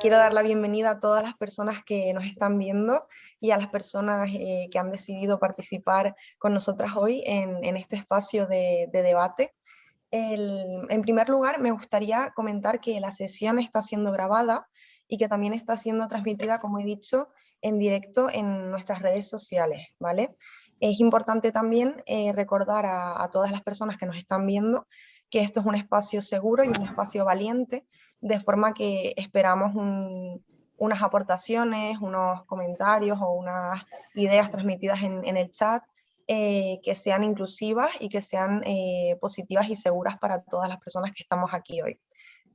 quiero dar la bienvenida a todas las personas que nos están viendo y a las personas eh, que han decidido participar con nosotras hoy en, este espacio de, debate. en primer lugar, me gustaría comentar que la sesión está siendo grabada y que también está siendo transmitida, como he dicho, en directo en nuestras redes sociales, ¿vale? Es importante también eh, recordar a, todas las personas que nos están viendo que esto es un espacio seguro y un espacio valiente, de forma que esperamos unas aportaciones, unos comentarios o unas ideas transmitidas en, el chat eh, que sean inclusivas y que sean eh, positivas y seguras para todas las personas que estamos aquí hoy.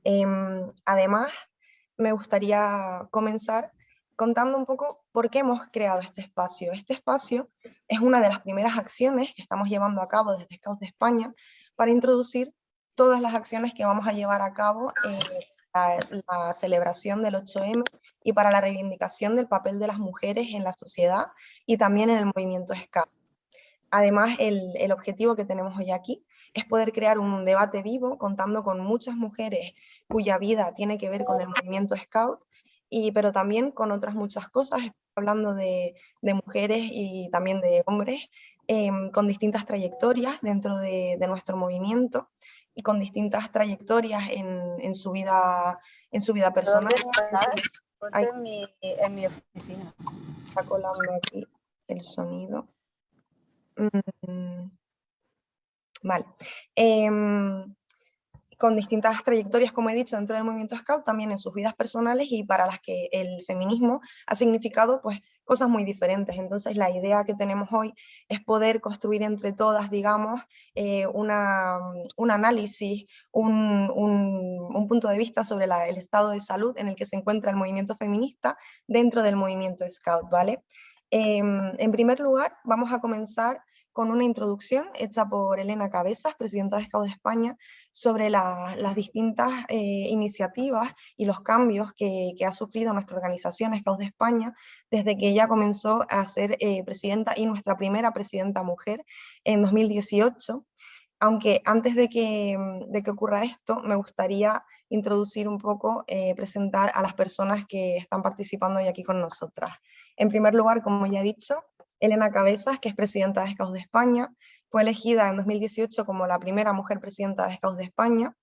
Em, además, me gustaría comenzar contando un poco por qué hemos creado este espacio. Este espacio es una de las primeras acciones que estamos llevando a cabo desde Scouts de España para introducir todas las acciones que vamos a llevar a cabo en la, celebración del 8M y para la reivindicación del papel de las mujeres en la sociedad y también en el movimiento Scout. Además, el, el objetivo que tenemos hoy aquí es poder crear un debate vivo contando con muchas mujeres cuya vida tiene que ver con el movimiento Scout, y, pero también con otras muchas cosas, hablando de, de mujeres y también de hombres, em, con distintas trayectorias dentro de, de, nuestro movimiento y con distintas trayectorias en, en su, vida, en su vida personal. En mi, en mi oficina. Está colando aquí el sonido. Mm, vale. Em, con distintas trayectorias, como he dicho, dentro del movimiento Scout, también en sus vidas personales y para las que el feminismo ha significado pues, cosas muy diferentes. Entonces la idea que tenemos hoy es poder construir entre todas, digamos, eh, una, un análisis, un, un, punto de vista sobre el estado de salud en el que se encuentra el movimiento feminista dentro del movimiento Scout, ¿vale? Em, en primer lugar, vamos a comenzar con una introducción hecha por Elena Cabezas, presidenta de Scout de España, sobre las distintas eh, iniciativas y los cambios que, ha sufrido nuestra organización Scout de España desde que ella comenzó a ser eh, presidenta y nuestra primera presidenta mujer en 2018. Aunque antes de que, de que ocurra esto, me gustaría introducir un poco, eh, presentar a las personas que están participando hoy aquí con nosotras. En primer lugar, como ya he dicho, Elena Cabezas, que es presidenta de Scouts de España, fue elegida en 2018 como la primera mujer presidenta de Scouts de España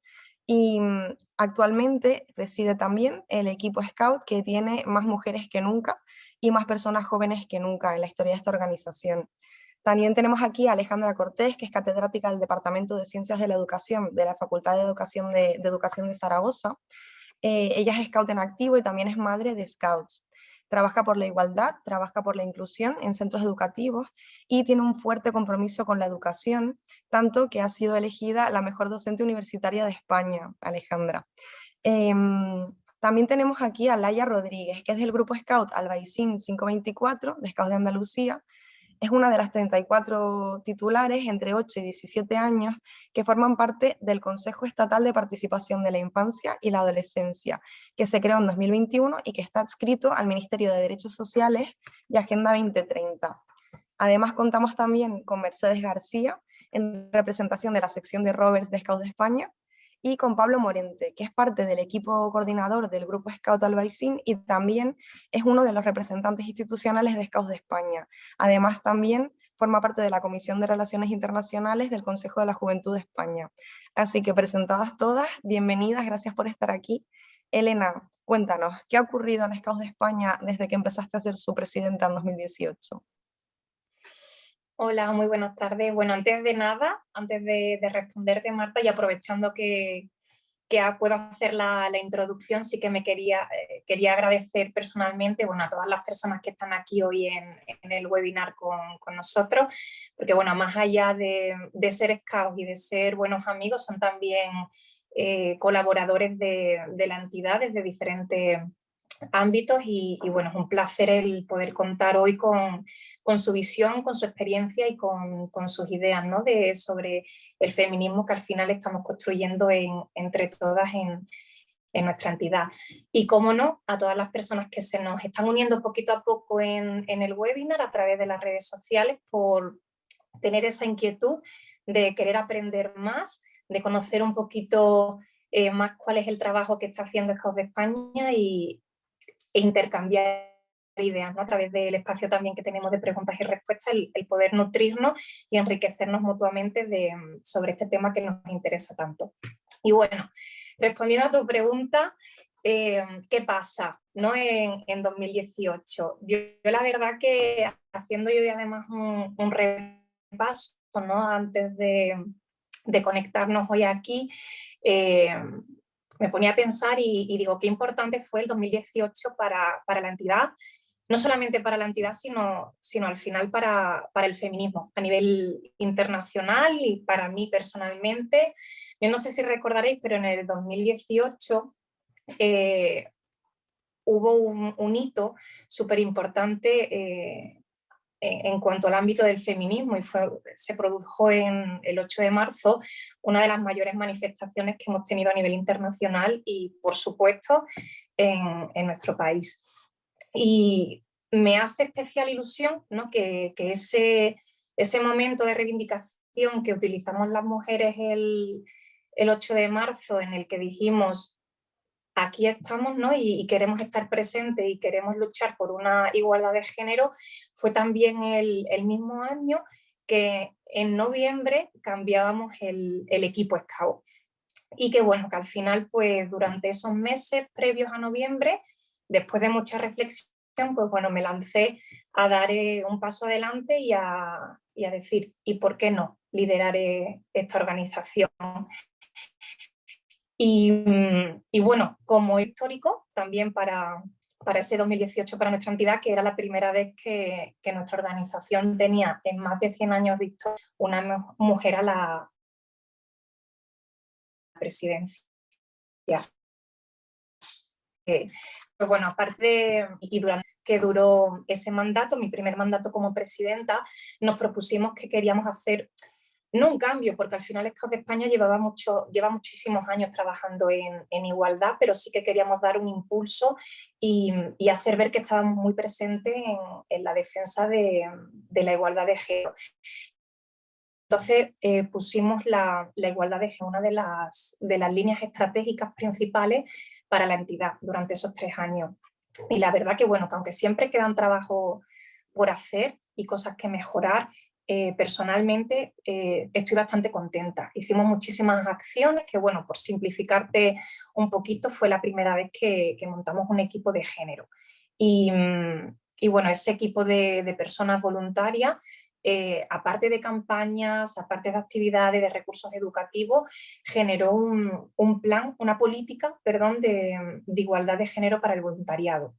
y mm, actualmente preside también el equipo Scout que tiene más mujeres que nunca y más personas jóvenes que nunca en la historia de esta organización. También tenemos aquí a Alejandra Cortés, que es catedrática del Departamento de Ciencias de la Educación de la Facultad de Educación de, Educación de Zaragoza. Eh, ella es Scout en activo y también es madre de Scouts trabaja por la igualdad, trabaja por la inclusión en centros educativos y tiene un fuerte compromiso con la educación, tanto que ha sido elegida la mejor docente universitaria de España, Alejandra. Em, también tenemos aquí a Laia Rodríguez, que es del grupo Scout Albaicín 524, de Scout de Andalucía, es una de las 34 titulares entre 8 y 17 años que forman parte del Consejo Estatal de Participación de la Infancia y la Adolescencia, que se creó en 2021 y que está adscrito al Ministerio de Derechos Sociales y Agenda 2030. Además contamos también con Mercedes García, en representación de la sección de Roberts de de España, y con Pablo Morente, que es parte del equipo coordinador del Grupo Scout Albaicín y también es uno de los representantes institucionales de Scouts de España. Además también forma parte de la Comisión de Relaciones Internacionales del Consejo de la Juventud de España. Así que presentadas todas, bienvenidas, gracias por estar aquí. Elena, cuéntanos, ¿qué ha ocurrido en Scouts de España desde que empezaste a ser su presidenta en 2018? Hola, muy buenas tardes. Bueno, antes de nada, antes de, responderte, Marta, y aprovechando que, puedo hacer la, introducción, sí que me quería, eh, quería agradecer personalmente bueno, a todas las personas que están aquí hoy en, el webinar con, nosotros, porque bueno, más allá de, ser scouts y de ser buenos amigos, son también eh, colaboradores de, de la entidad desde diferentes ámbitos y, bueno, es un placer el poder contar hoy con, con su visión, con su experiencia y con, con, sus ideas ¿no? de, sobre el feminismo que al final estamos construyendo en, entre todas en, en, nuestra entidad. Y cómo no, a todas las personas que se nos están uniendo poquito a poco en, en el webinar a través de las redes sociales por tener esa inquietud de querer aprender más, de conocer un poquito eh, más cuál es el trabajo que está haciendo Scouts de España y, e intercambiar ideas a través del espacio también que tenemos de preguntas y respuestas, el, poder nutrirnos y enriquecernos mutuamente de, sobre este tema que nos interesa tanto. Y bueno, respondiendo a tu pregunta, eh, ¿qué pasa ¿no? en, en 2018? Yo, la verdad que haciendo yo además un, repaso ¿no? antes de, de, conectarnos hoy aquí, eh, me ponía a pensar y, digo, qué importante fue el 2018 para, para, la entidad, no solamente para la entidad, sino, sino al final para, para, el feminismo a nivel internacional y para mí personalmente. Yo no sé si recordaréis, pero en el 2018 eh, hubo un, hito súper importante eh, en cuanto al ámbito del feminismo y se produjo en el 8 de marzo una de las mayores manifestaciones que hemos tenido a nivel internacional y por supuesto en, nuestro país. Y me hace especial ilusión ¿no? que, ese, ese momento de reivindicación que utilizamos las mujeres el 8 de marzo en el que dijimos aquí estamos ¿no? y, queremos estar presentes y queremos luchar por una igualdad de género, fue también el, mismo año que en noviembre cambiábamos el, equipo Scout. Y que bueno, que al final pues durante esos meses previos a noviembre, después de mucha reflexión, pues bueno, me lancé a dar eh, un paso adelante y a, y a decir, ¿y por qué no liderar esta organización? Y, bueno, como histórico, también para, para ese 2018 para nuestra entidad, que era la primera vez que, nuestra organización tenía en más de 100 años visto una mujer a la presidencia. Eh, pues bueno, aparte y durante que duró ese mandato, mi primer mandato como presidenta, nos propusimos que queríamos hacer no un cambio, porque al final Scouts de España llevaba mucho, lleva muchísimos años trabajando en, igualdad, pero sí que queríamos dar un impulso y, hacer ver que estábamos muy presentes en, la defensa de, la igualdad de género. Entonces eh, pusimos la, igualdad de género, una de las, de las líneas estratégicas principales para la entidad durante esos tres años. Y la verdad que bueno, que aunque siempre quedan trabajo por hacer y cosas que mejorar, eh, personalmente eh, estoy bastante contenta. Hicimos muchísimas acciones que, bueno, por simplificarte un poquito, fue la primera vez que, montamos un equipo de género. Y, bueno, ese equipo de, personas voluntarias, eh, aparte de campañas, aparte de actividades, de recursos educativos, generó un, plan, una política, perdón, de igualdad de género para el voluntariado.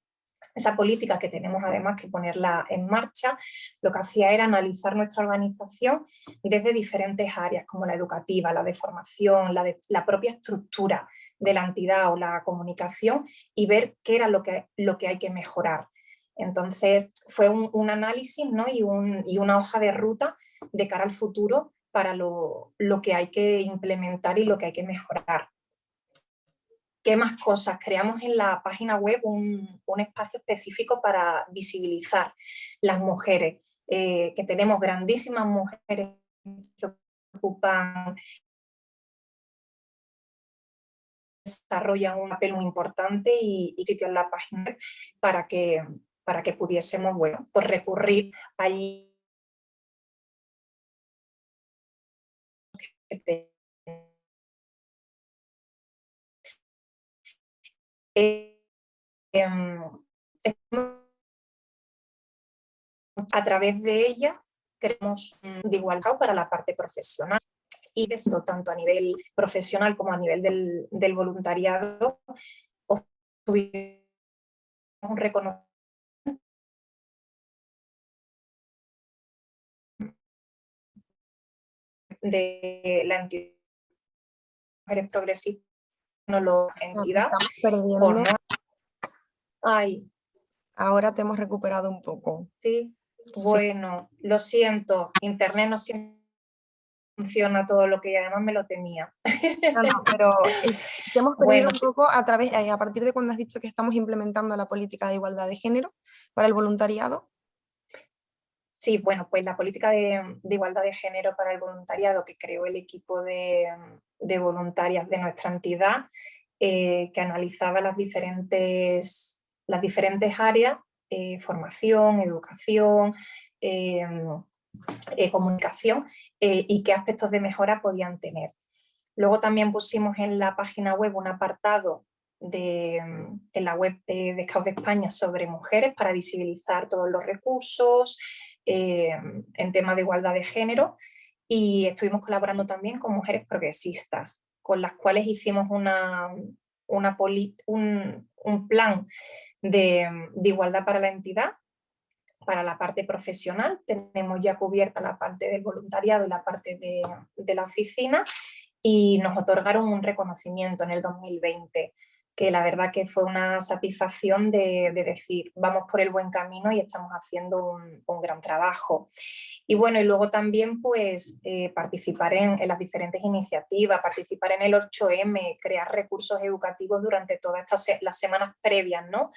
Esa política que tenemos además que ponerla en marcha, lo que hacía era analizar nuestra organización desde diferentes áreas, como la educativa, la de formación, la, de, la propia estructura de la entidad o la comunicación y ver qué era lo que, lo que hay que mejorar. Entonces fue un, análisis ¿no? y, y, una hoja de ruta de cara al futuro para lo, lo que hay que implementar y lo que hay que mejorar. ¿Qué más cosas? Creamos en la página web un, espacio específico para visibilizar las mujeres, eh, que tenemos grandísimas mujeres que ocupan desarrollan un papel muy importante y, y sitio en la página para que, para que pudiésemos bueno, pues recurrir allí Eh, em, a través de ella queremos de igualdad para la parte profesional y tanto a nivel profesional como a nivel del, del voluntariado tuvimos un reconocimiento de la entidad mujeres progresistas no lo entidad. estamos perdiendo. Ay. Ahora te hemos recuperado un poco. Sí, bueno, lo siento, internet no funciona todo lo que además me lo temía. No, no, pero te hemos perdido un poco a, través, eh, a partir de cuando has dicho que estamos implementando la política de igualdad de género para el voluntariado. Sí, bueno, pues la política de, igualdad de género para el voluntariado que creó el equipo de, voluntarias de nuestra entidad, eh, que analizaba las diferentes, las diferentes áreas, eh, formación, educación, em, comunicación y qué aspectos de mejora podían tener. Luego también pusimos en la página web un apartado de, en la web de, de de España sobre mujeres para visibilizar todos los recursos en temas de igualdad de género y estuvimos colaborando también con mujeres progresistas, con las cuales hicimos una, un, plan de, igualdad para la entidad, para la parte profesional, tenemos ya cubierta la parte del voluntariado y la parte de la oficina, y nos otorgaron un reconocimiento en el 2020 que la verdad que fue una satisfacción de, decir, vamos por el buen camino y estamos haciendo un, gran trabajo. Y bueno, y luego también pues eh, participar en, las diferentes iniciativas, participar en el 8M, crear recursos educativos durante todas estas las semanas previas, ¿no?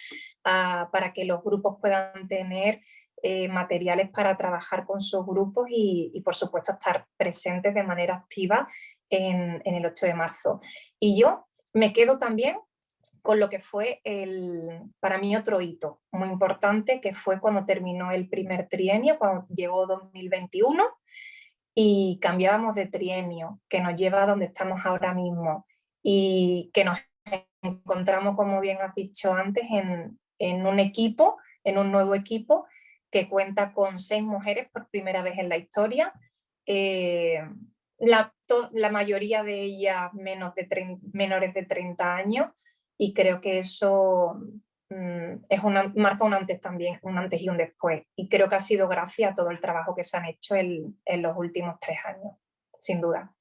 para que los grupos puedan tener eh, materiales para trabajar con sus grupos y, por supuesto estar presentes de manera activa en el 8 de marzo. Y yo me quedo también con lo que fue el, para mí otro hito muy importante, que fue cuando terminó el primer trienio, cuando llegó 2021, y cambiábamos de trienio, que nos lleva a donde estamos ahora mismo, y que nos encontramos, como bien has dicho antes, en, en un equipo, en un nuevo equipo, que cuenta con seis mujeres por primera vez en la historia, eh, la, la, mayoría de ellas menos de menores de 30 años, y creo que eso mm, es una, marca un antes también, un antes y un después. Y creo que ha sido gracias a todo el trabajo que se han hecho en, los últimos tres años, sin duda.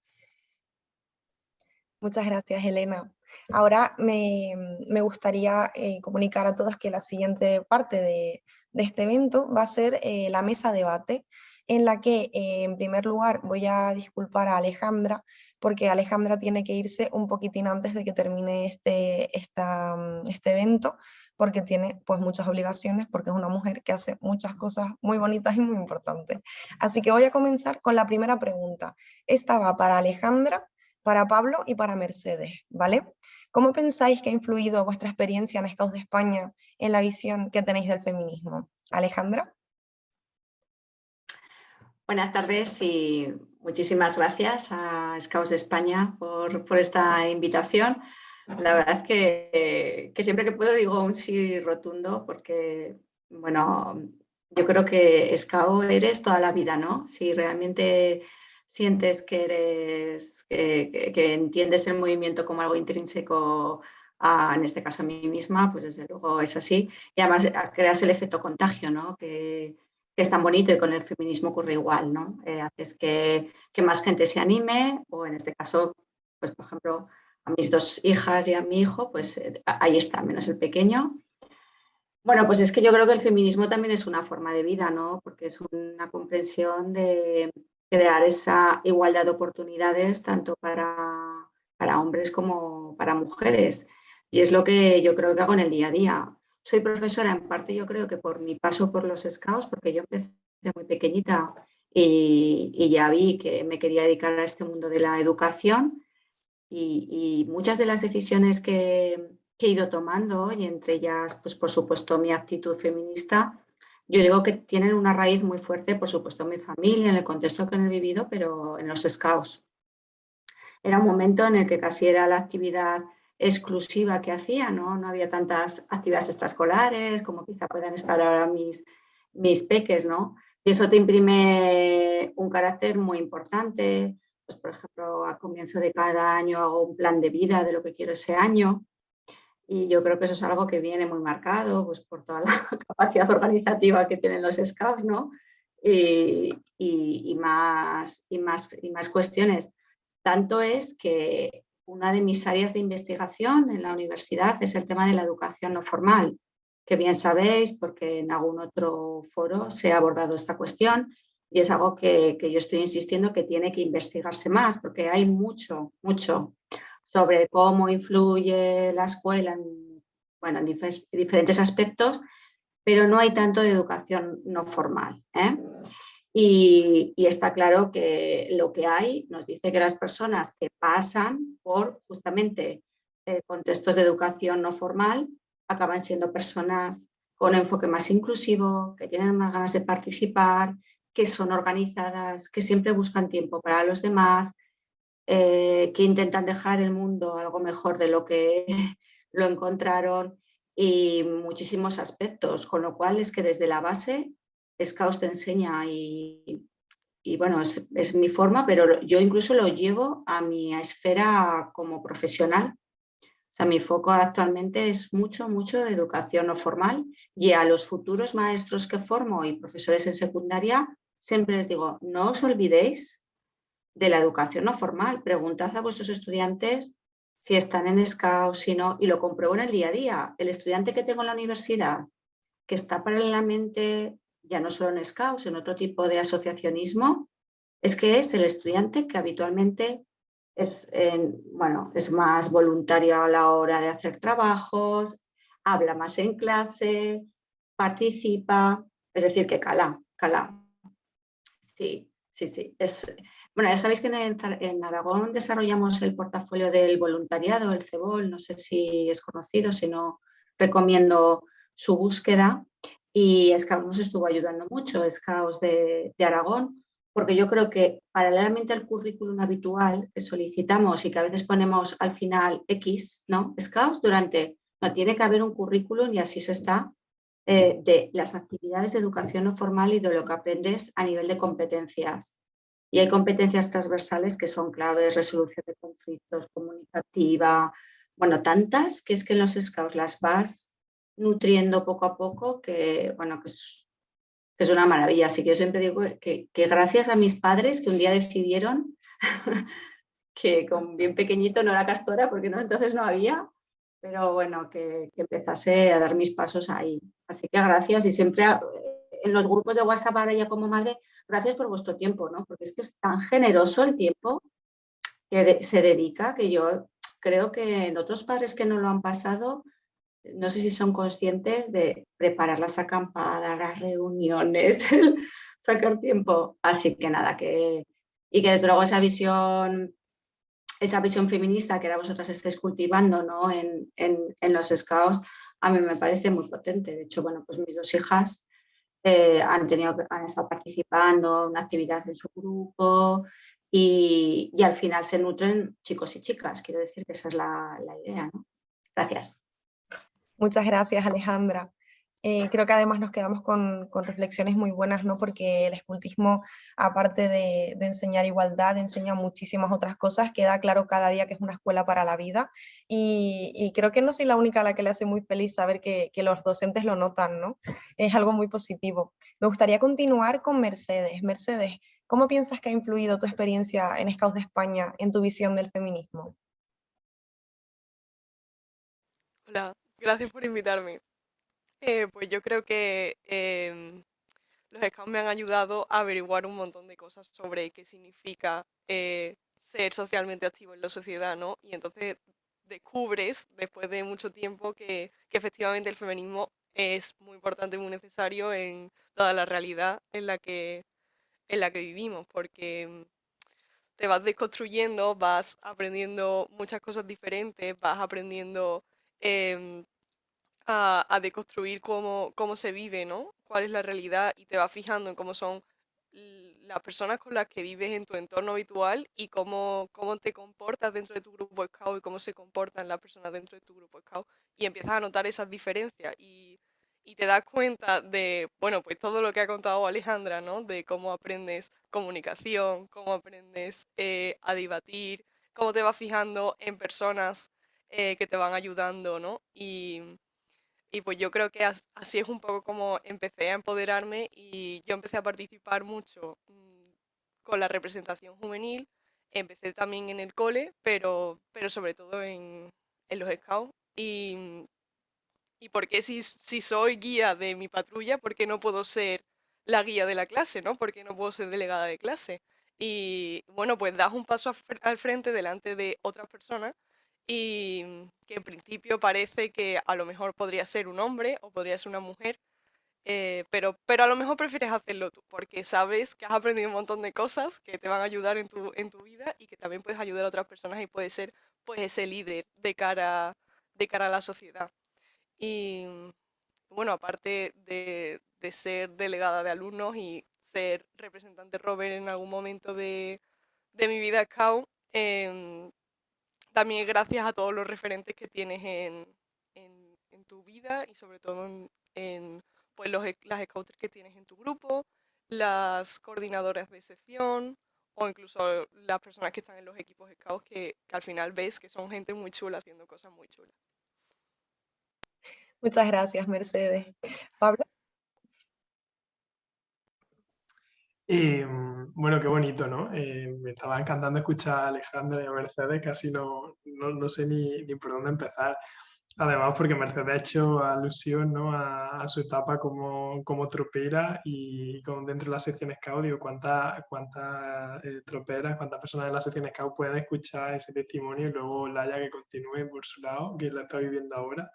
Muchas gracias, Elena. Ahora me, gustaría eh, comunicar a todos que la siguiente parte de, este evento va a ser eh, la mesa debate, en la que eh, en primer lugar voy a disculpar a Alejandra porque Alejandra tiene que irse un poquitín antes de que termine este, mm, este evento, porque tiene pues muchas obligaciones, porque es una mujer que hace muchas cosas muy bonitas y muy importantes. Así que voy a comenzar con la primera pregunta. Esta va para Alejandra, para Pablo y para Mercedes, ¿vale? ¿Cómo pensáis que ha influido vuestra experiencia en Scouts de España en la visión que tenéis del feminismo? Alejandra. Buenas tardes y muchísimas gracias a Scouts de España por, esta invitación. La verdad que, siempre que puedo digo un sí rotundo porque, bueno, yo creo que Scout eres toda la vida, ¿no? Si realmente sientes que eres, que, entiendes el movimiento como algo intrínseco en este caso a mí misma, pues desde luego es así. Y además creas el efecto contagio, ¿no? Que es tan bonito y con el feminismo ocurre igual, ¿no? Eh, haces que, más gente se anime o en este caso, pues por ejemplo, a mis dos hijas y a mi hijo, pues eh, ahí está, menos el pequeño. Bueno, pues es que yo creo que el feminismo también es una forma de vida, ¿no? Porque es una comprensión de crear esa igualdad de oportunidades tanto para, para hombres como para mujeres. Y es lo que yo creo que hago en el día a día. Soy profesora en parte yo creo que por mi paso por los scouts, porque yo empecé muy pequeñita y, ya vi que me quería dedicar a este mundo de la educación y, muchas de las decisiones que, he ido tomando y entre ellas, pues por supuesto, mi actitud feminista, yo digo que tienen una raíz muy fuerte, por supuesto, en mi familia, en el contexto que he vivido, pero en los scouts. Era un momento en el que casi era la actividad exclusiva que hacía, ¿no? No había tantas actividades extraescolares como quizá puedan estar ahora mis, mis peques, ¿no? Y eso te imprime un carácter muy importante. Pues, por ejemplo, al comienzo de cada año hago un plan de vida de lo que quiero ese año. Y yo creo que eso es algo que viene muy marcado pues, por toda la capacidad organizativa que tienen los scouts, ¿no? Y, y, más, y, más, y más cuestiones. Tanto es que una de mis áreas de investigación en la universidad es el tema de la educación no formal, que bien sabéis porque en algún otro foro se ha abordado esta cuestión y es algo que, yo estoy insistiendo que tiene que investigarse más porque hay mucho, mucho sobre cómo influye la escuela en, bueno, en diferentes aspectos, pero no hay tanto de educación no formal. ¿eh? Y, está claro que lo que hay nos dice que las personas que pasan por justamente eh, contextos de educación no formal acaban siendo personas con enfoque más inclusivo, que tienen más ganas de participar, que son organizadas, que siempre buscan tiempo para los demás, eh, que intentan dejar el mundo algo mejor de lo que lo encontraron y muchísimos aspectos, con lo cual es que desde la base Scouts te enseña y, bueno, es, es, mi forma, pero yo incluso lo llevo a mi esfera como profesional. O sea, mi foco actualmente es mucho, mucho de educación no formal y a los futuros maestros que formo y profesores en secundaria siempre les digo, no os olvidéis de la educación no formal. Preguntad a vuestros estudiantes si están en SCAO, si no, y lo compruebo en el día a día. El estudiante que tengo en la universidad, que está paralelamente, ya no solo en sino en otro tipo de asociacionismo, es que es el estudiante que habitualmente es, bueno, es más voluntario a la hora de hacer trabajos, habla más en clase, participa, es decir, que cala, cala. Sí, sí, sí. Es, bueno, ya sabéis que en, Aragón desarrollamos el portafolio del voluntariado, el CEBOL, no sé si es conocido, si no recomiendo su búsqueda y Scouts nos estuvo ayudando mucho, de, de Aragón, porque yo creo que paralelamente al currículum habitual que solicitamos y que a veces ponemos al final X, ¿no? Scouts durante, no tiene que haber un currículum y así se está eh, de las actividades de educación no formal y de lo que aprendes a nivel de competencias. Y hay competencias transversales que son claves, resolución de conflictos, comunicativa, bueno, tantas que es que en los scouts las vas nutriendo poco a poco que, bueno, que es, una maravilla. Así que yo siempre digo que, que gracias a mis padres que un día decidieron que con bien pequeñito no era castora porque no, entonces no había, pero bueno, que, empezase a dar mis pasos ahí. Así que gracias y siempre en los grupos de WhatsApp ahora ya como madre, gracias por vuestro tiempo, ¿no? Porque es que es tan generoso el tiempo que se dedica que yo creo que en otros padres que no lo han pasado, no sé si son conscientes de preparar las acampadas, las reuniones, sacar tiempo. Así que nada, que, y que desde luego esa visión esa visión feminista que ahora vosotras estáis cultivando ¿no? en, en, los scouts, a mí me parece muy potente. De hecho, bueno, pues mis dos hijas eh, han, tenido, han estado participando en una actividad en su grupo y, y, al final se nutren chicos y chicas. Quiero decir que esa es la, la idea. ¿no? Gracias. Muchas gracias, Alejandra. Eh, creo que además nos quedamos con, reflexiones muy buenas, ¿no? porque el escultismo, aparte de, enseñar igualdad, enseña muchísimas otras cosas, queda claro cada día que es una escuela para la vida, y, creo que no soy la única a la que le hace muy feliz saber que, los docentes lo notan, ¿no? es algo muy positivo. Me gustaría continuar con Mercedes. Mercedes, ¿cómo piensas que ha influido tu experiencia en Scouts de España en tu visión del feminismo? Hola, gracias por invitarme. Eh, pues yo creo que em, los scouts me han ayudado a averiguar un montón de cosas sobre qué significa eh, ser socialmente activo en la sociedad, ¿no? Y entonces descubres, después de mucho tiempo, que, efectivamente el feminismo es muy importante, muy necesario en toda la realidad en la que, en la que vivimos, porque te vas desconstruyendo, vas aprendiendo muchas cosas diferentes, vas aprendiendo em, a, deconstruir cómo, cómo se vive, ¿no? Cuál es la realidad y te vas fijando en cómo son las personas con las que vives en tu entorno habitual y cómo, cómo te comportas dentro de tu grupo Scout y cómo se comportan las personas dentro de tu grupo Scout y empiezas a notar esas diferencias y, y te das cuenta de, bueno, pues todo lo que ha contado Alejandra, ¿no? De cómo aprendes comunicación, cómo aprendes eh, a debatir, cómo te vas fijando en personas eh, que te van ayudando, ¿no? Y pues yo creo que así es un poco como empecé a empoderarme y yo empecé a participar mucho mm, con la representación juvenil. Empecé también en el cole, pero, pero sobre todo en, en los scouts. Y, y porque si, si soy guía de mi patrulla, ¿por qué no puedo ser la guía de la clase? ¿no? ¿Por qué no puedo ser delegada de clase? Y bueno, pues das un paso al frente delante de otras personas y que en principio parece que a lo mejor podría ser un hombre o podría ser una mujer, eh, pero, pero a lo mejor prefieres hacerlo tú, porque sabes que has aprendido un montón de cosas que te van a ayudar en tu, en tu vida y que también puedes ayudar a otras personas y puedes ser pues ese líder de cara, de cara a la sociedad. Y bueno, aparte de, ser delegada de alumnos y ser representante Robert en algún momento de, mi vida Scout, em, también gracias a todos los referentes que tienes en, tu vida y sobre todo en, pues los, las scouters que tienes en tu grupo, las coordinadoras de sección o incluso las personas que están en los equipos scouts que, que al final ves que son gente muy chula haciendo cosas muy chulas. Muchas gracias, Mercedes. Pablo. Em, bueno, qué bonito, ¿no? Eh, me estaba encantando escuchar a Alejandra y a Mercedes, casi no, no, sé ni, ni, por dónde empezar. Además, porque Mercedes ha hecho alusión ¿no? a, su etapa como, como tropera y como dentro de la sección Scout, digo, cuántas cuánta, eh, troperas, cuántas personas de la sección Scout pueden escuchar ese testimonio y luego Laia que continúe por su lado, que la está viviendo ahora.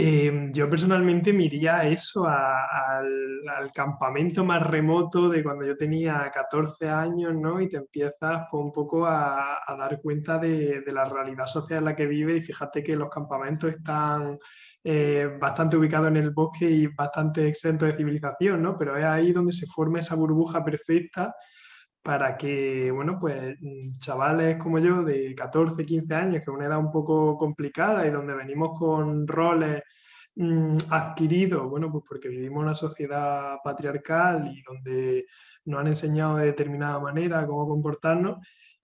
Em, yo personalmente me iría a eso, al, campamento más remoto de cuando yo tenía 14 años, ¿no? Y te empiezas pues, un poco a, dar cuenta de, la realidad social en la que vive y fíjate que los campamentos están eh, bastante ubicados en el bosque y bastante exentos de civilización, ¿no? Pero es ahí donde se forma esa burbuja perfecta para que, bueno, pues mm, chavales como yo de 14, 15 años, que es una edad un poco complicada y donde venimos con roles mm, adquiridos, bueno, pues porque vivimos en una sociedad patriarcal y donde nos han enseñado de determinada manera cómo comportarnos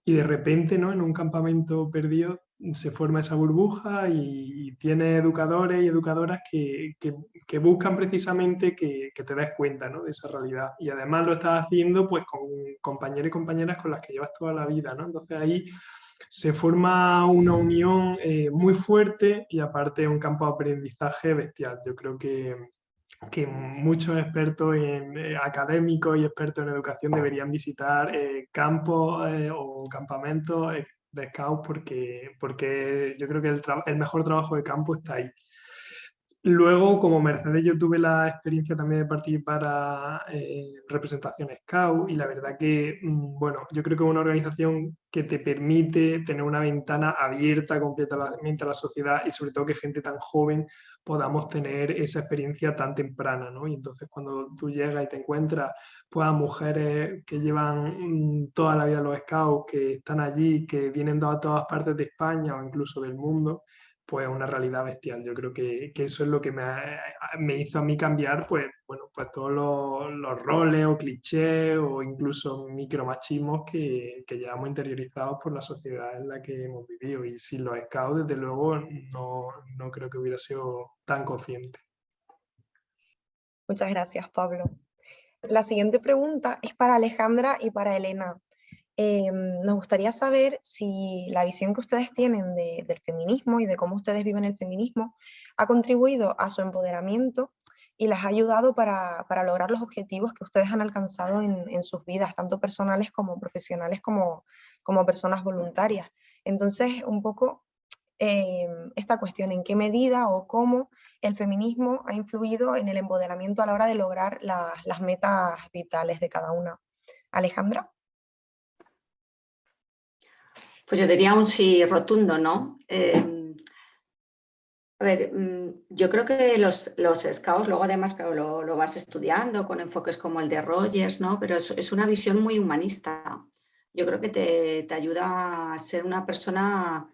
y de repente, ¿no? En un campamento perdido se forma esa burbuja y, tiene educadores y educadoras que, que, buscan precisamente que, que, te des cuenta ¿no? de esa realidad. Y además lo estás haciendo pues con compañeros y compañeras con las que llevas toda la vida. ¿no? Entonces ahí se forma una unión eh, muy fuerte y aparte un campo de aprendizaje bestial. Yo creo que, que muchos expertos en, eh, académicos y expertos en educación deberían visitar eh, campos o campamentos de Scout porque, porque yo creo que el, el mejor trabajo de campo está ahí. Luego, como Mercedes, yo tuve la experiencia también de participar a eh, representaciones Scout y la verdad que, mm, bueno, yo creo que es una organización que te permite tener una ventana abierta completamente a la sociedad y sobre todo que gente tan joven podamos tener esa experiencia tan temprana, ¿no? Y entonces cuando tú llegas y te encuentras pues, a mujeres que llevan mm, toda la vida los Scouts, que están allí, que vienen de todas partes de España o incluso del mundo, pues una realidad bestial. Yo creo que, eso es lo que me, me, hizo a mí cambiar pues, bueno, pues todos los, roles o clichés o incluso micromachismos que, que, llevamos interiorizados por la sociedad en la que hemos vivido. Y sin los scouts, desde luego, no, no creo que hubiera sido tan consciente. Muchas gracias, Pablo. La siguiente pregunta es para Alejandra y para Elena. Eh, nos gustaría saber si la visión que ustedes tienen del feminismo y de cómo ustedes viven el feminismo ha contribuido a su empoderamiento y les ha ayudado para, lograr los objetivos que ustedes han alcanzado en, sus vidas, tanto personales como profesionales como, como personas voluntarias. Entonces, un poco eh, esta cuestión, en qué medida o cómo el feminismo ha influido en el empoderamiento a la hora de lograr las metas vitales de cada una. Alejandra. Pues yo diría un sí rotundo, ¿no? Em, a ver, mm, yo creo que los, los scouts, luego además lo, lo, vas estudiando con enfoques como el de Rogers, ¿no? Pero es, una visión muy humanista. Yo creo que te, te, ayuda a ser una persona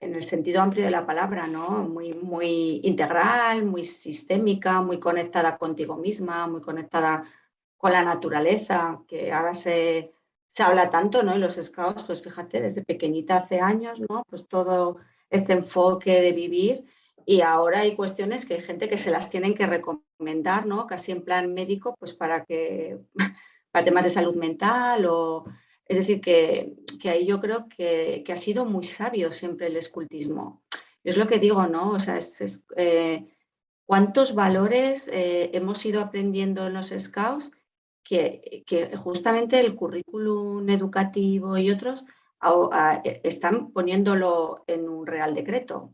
en el sentido amplio de la palabra, ¿no? Muy, muy integral, muy sistémica, muy conectada contigo misma, muy conectada con la naturaleza, que ahora se, se habla tanto, ¿no? En los scouts, pues fíjate, desde pequeñita hace años, ¿no? Pues todo este enfoque de vivir y ahora hay cuestiones que hay gente que se las tienen que recomendar, ¿no? Casi en plan médico, pues para que, para temas de salud mental o... Es decir, que, que ahí yo creo que, que, ha sido muy sabio siempre el escultismo. Es lo que digo, ¿no? O sea, es, eh, cuántos valores eh, hemos ido aprendiendo en los scouts que, justamente el currículum educativo y otros e, están poniéndolo en un real decreto.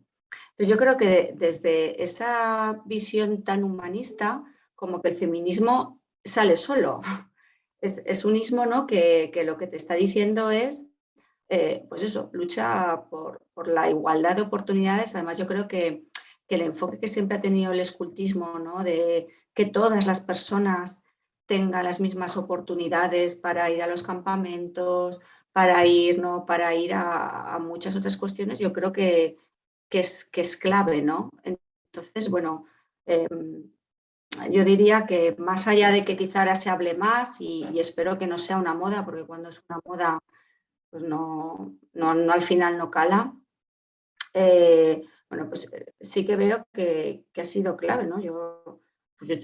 Entonces yo creo que desde esa visión tan humanista, como que el feminismo sale solo. Es, un ismo ¿no? que, lo que te está diciendo es, eh, pues eso, lucha por, por, la igualdad de oportunidades. Además yo creo que que el enfoque que siempre ha tenido el escultismo, ¿no? de que todas las personas tengan las mismas oportunidades para ir a los campamentos, para ir, ¿no? para ir a, muchas otras cuestiones, yo creo que, es, que es clave. ¿no? Entonces, bueno, em, yo diría que más allá de que quizá ahora se hable más y, espero que no sea una moda, porque cuando es una moda, pues no, no, al final no cala. Eh, bueno, pues eh, sí que veo que, ha sido clave, ¿no? Yo,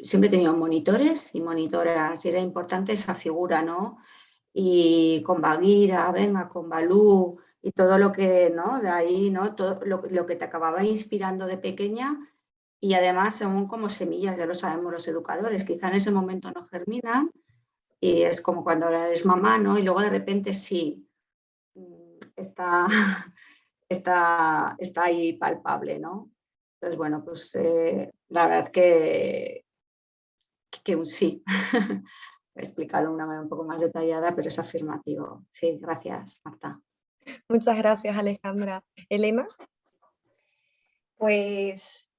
siempre he tenido monitores y monitoras y era importante esa figura, ¿no? Y con Bagira, venga, con Balú y todo lo que, ¿no? De ahí, ¿no? Todo lo, lo que te acababa inspirando de pequeña y además son como semillas, ya lo sabemos los educadores, quizá en ese momento no germinan y es como cuando eres mamá, ¿no? Y luego de repente sí, mm, está, está, está ahí palpable, ¿no? Entonces, bueno, pues eh, la verdad que, que un sí. He explicado de una manera un poco más detallada, pero es afirmativo. Sí, gracias, Marta. Muchas gracias, Alejandra. Elena. Pues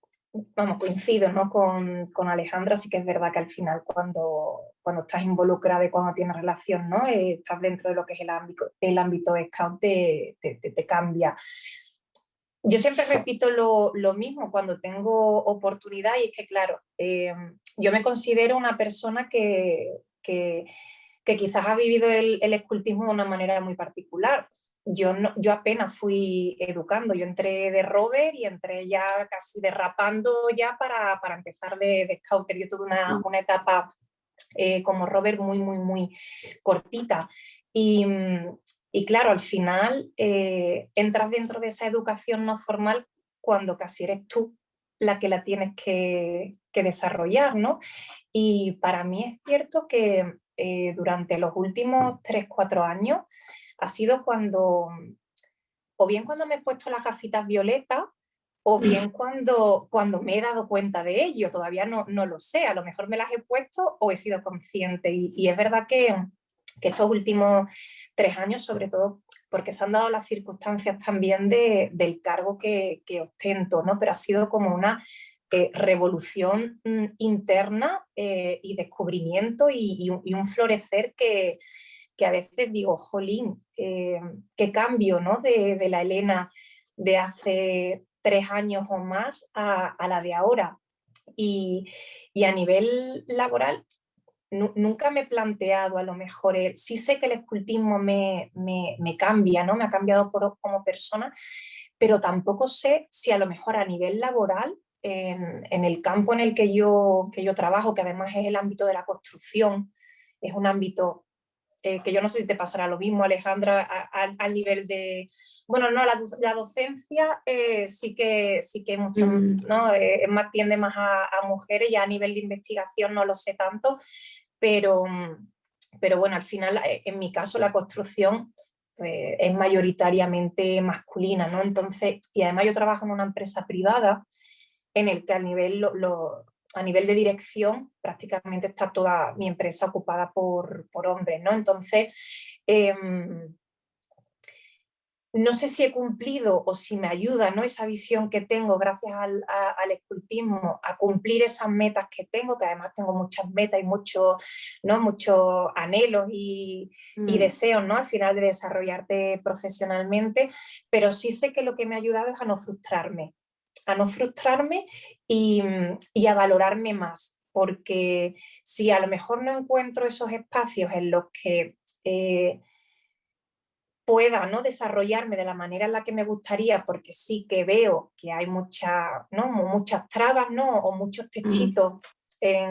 vamos, coincido ¿no? con, con, Alejandra, sí que es verdad que al final cuando, cuando estás involucrada y cuando tienes relación, ¿no? Eh, estás dentro de lo que es el ámbito, el ámbito scout, te, te, cambia. Yo siempre repito lo, lo, mismo cuando tengo oportunidad y es que, claro, eh, yo me considero una persona que, que, que quizás ha vivido el, el escultismo de una manera muy particular yo, no, yo apenas fui educando, yo entré de rover y entré ya casi derrapando ya para, para empezar de, de, scouter. Yo tuve una, mm. una etapa eh, como rover muy, muy, muy cortita. Y, y claro, al final eh, entras dentro de esa educación no formal cuando casi eres tú la que la tienes que, que desarrollar, ¿no? Y para mí es cierto que eh, durante los últimos 3-4 años ha sido cuando, o bien cuando me he puesto las gafitas violetas, o bien cuando, cuando me he dado cuenta de ello, todavía no, no lo sé, a lo mejor me las he puesto o he sido consciente y, es verdad que, que, estos últimos tres años, sobre todo porque se han dado las circunstancias también de, del cargo que, ostento, ¿no? pero ha sido como una eh, revolución mm, interna eh, y descubrimiento y, un, florecer que, que a veces digo, jolín, eh, qué cambio ¿no? de, la Elena de hace tres años o más a, la de ahora. Y, a nivel laboral, nunca me he planteado a lo mejor, sí sé que el escultismo me, cambia, ¿no? me ha cambiado como persona, pero tampoco sé si a lo mejor a nivel laboral, en, en, el campo en el que yo, que yo trabajo, que además es el ámbito de la construcción, es un ámbito eh, que yo no sé si te pasará lo mismo, Alejandra, al nivel de... Bueno, no, la, docencia eh, sí que, sí que mucho, mm. ¿no? Eh, más, tiende más a, mujeres, y a nivel de investigación no lo sé tanto, pero, pero bueno, al final, en mi caso, la construcción pues, es mayoritariamente masculina, ¿no? Entonces, y además yo trabajo en una empresa privada en el que al nivel lo, a nivel de dirección prácticamente está toda mi empresa ocupada por, hombres, ¿no? Entonces, em, no sé si he cumplido o si me ayuda ¿no? esa visión que tengo gracias al, escultismo a cumplir esas metas que tengo, que además tengo muchas metas y muchos ¿no? muchos anhelos y, y, mm. deseos ¿no? al final de desarrollarte profesionalmente, pero sí sé que lo que me ha ayudado es a no frustrarme, a no frustrarme y, a valorarme más, porque si a lo mejor no encuentro esos espacios en los que eh, pueda ¿no? desarrollarme de la manera en la que me gustaría, porque sí que veo que hay mucha, ¿no? muchas trabas ¿no? o muchos mm. techitos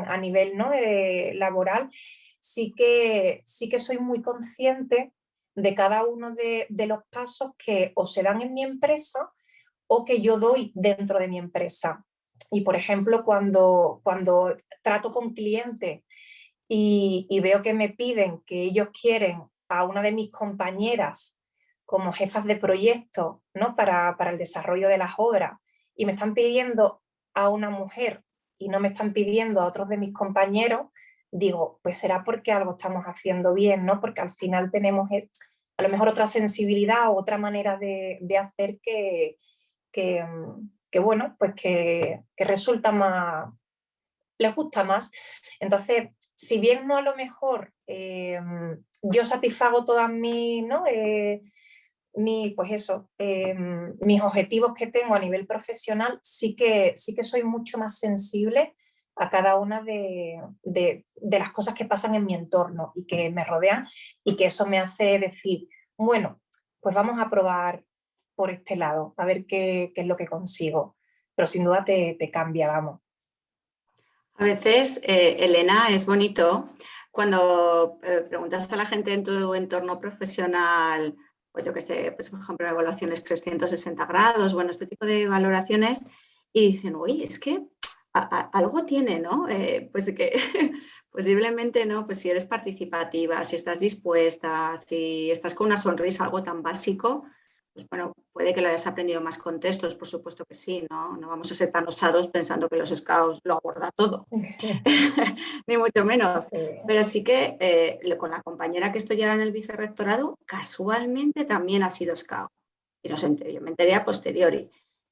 a nivel ¿no? Eh, laboral, sí que, sí que soy muy consciente de cada uno de, de los pasos que o se dan en mi empresa o que yo doy dentro de mi empresa. Y por ejemplo, cuando, cuando trato con clientes y, veo que me piden que ellos quieren a una de mis compañeras como jefas de proyecto ¿no? para, para el desarrollo de las obras y me están pidiendo a una mujer y no me están pidiendo a otros de mis compañeros, digo, pues será porque algo estamos haciendo bien, ¿no? Porque al final tenemos a lo mejor otra sensibilidad o otra manera de, de hacer que, que, que bueno, pues que, resulta más, les gusta más. Entonces, si bien no a lo mejor em, yo satisfago todas mis, ¿no? Eh, pues eso, em, mis objetivos que tengo a nivel profesional, sí que, sí que soy mucho más sensible a cada una de, de, las cosas que pasan en mi entorno y que me rodean y que eso me hace decir, bueno, pues vamos a probar por este lado, a ver qué, qué es lo que consigo. Pero sin duda te, te cambia, vamos. A veces, eh, Elena, es bonito cuando eh, preguntas a la gente en tu entorno profesional, pues yo qué sé, pues por ejemplo, evaluaciones 360 grados, bueno, este tipo de valoraciones, y dicen, oye, es que algo tiene, ¿no? Eh, pues que posiblemente, ¿no? Pues si eres participativa, si estás dispuesta, si estás con una sonrisa, algo tan básico, pues bueno, puede que lo hayas aprendido más contextos, por supuesto que sí, ¿no? No vamos a ser tan osados pensando que los scouts lo aborda todo, ni mucho menos. Pero sí que eh, con la compañera que estoy ahora en el vicerrectorado, casualmente también ha sido scout. Y no sé, yo me enteré a posteriori.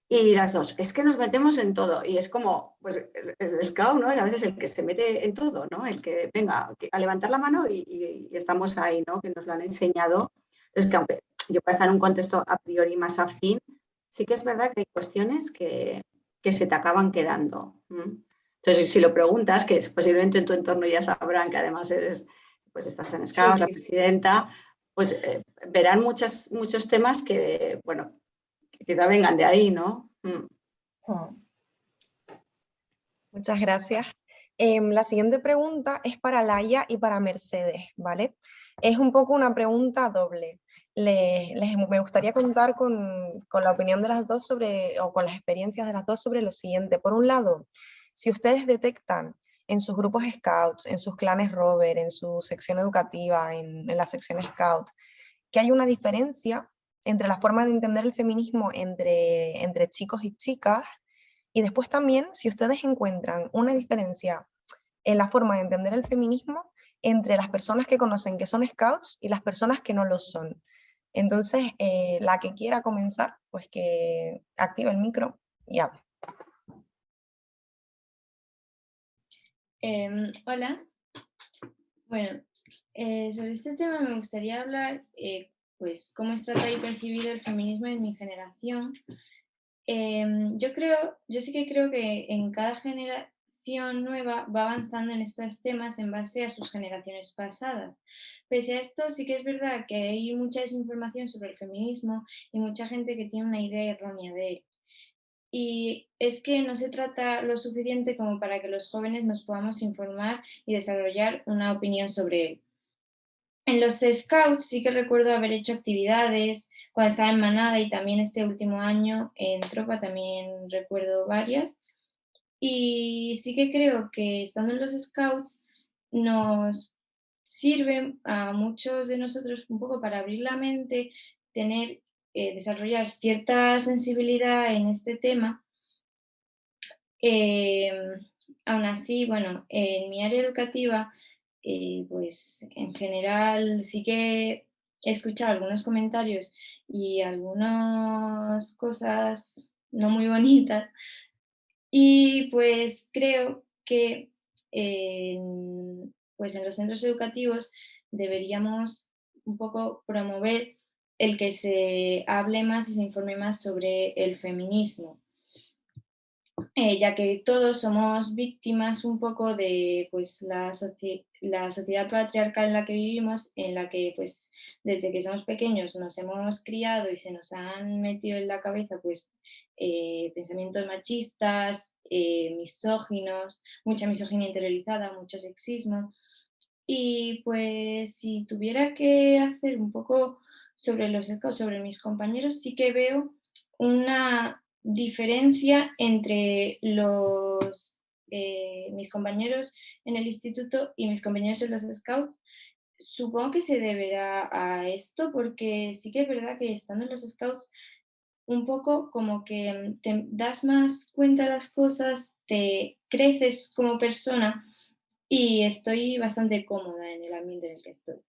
Y las dos, es que nos metemos en todo. Y es como, pues el, scout, ¿no? Es a veces el que se mete en todo, ¿no? El que venga a levantar la mano y, y estamos ahí, ¿no? Que nos lo han enseñado. Es que aunque yo para estar en un contexto a priori más afín, sí que es verdad que hay cuestiones que, se te acaban quedando. Entonces, si lo preguntas, que posiblemente en tu entorno ya sabrán que además eres, pues estás en Scouts, la presidenta, pues eh, verán muchas, muchos temas que, bueno, que te vengan de ahí, ¿no? Muchas gracias. Em, la siguiente pregunta es para Laia y para Mercedes, ¿vale? Es un poco una pregunta doble les, me gustaría contar con, con, la opinión de las dos sobre, o con las experiencias de las dos sobre lo siguiente. Por un lado, si ustedes detectan en sus grupos Scouts, en sus clanes Rover, en su sección educativa, en, la sección Scout, que hay una diferencia entre la forma de entender el feminismo entre, entre chicos y chicas, y después también si ustedes encuentran una diferencia en la forma de entender el feminismo entre las personas que conocen que son scouts y las personas que no lo son. Entonces, eh, la que quiera comenzar, pues que active el micro y hable. Em, hola. Bueno, eh, sobre este tema me gustaría hablar, eh, pues, cómo es tratado y percibido el feminismo en mi generación. Em, yo creo, yo sí que creo que en cada generación nueva va avanzando en estos temas en base a sus generaciones pasadas. Pese a esto, sí que es verdad que hay mucha desinformación sobre el feminismo y mucha gente que tiene una idea errónea de él. Y es que no se trata lo suficiente como para que los jóvenes nos podamos informar y desarrollar una opinión sobre él. En los Scouts sí que recuerdo haber hecho actividades cuando estaba en Manada y también este último año en Tropa también recuerdo varias. Y sí que creo que estando en los Scouts nos sirve a muchos de nosotros un poco para abrir la mente, tener, eh, desarrollar cierta sensibilidad en este tema. Em, aún así, bueno, en mi área educativa, eh, pues en general sí que he escuchado algunos comentarios y algunas cosas no muy bonitas y pues creo que pues en los centros educativos deberíamos un poco promover el que se hable más y se informe más sobre el feminismo, eh, ya que todos somos víctimas un poco de pues, la, la, sociedad patriarcal en la que vivimos, en la que pues, desde que somos pequeños nos hemos criado y se nos han metido en la cabeza pues, eh, pensamientos machistas, eh, misóginos, mucha misoginia interiorizada, mucho sexismo, y pues si tuviera que hacer un poco sobre los sobre mis compañeros, sí que veo una diferencia entre los, eh, mis compañeros en el instituto y mis compañeros en los scouts. Supongo que se deberá a esto porque sí que es verdad que estando en los scouts un poco como que te das más cuenta de las cosas, te creces como persona y estoy bastante cómoda en el ambiente en el que estoy.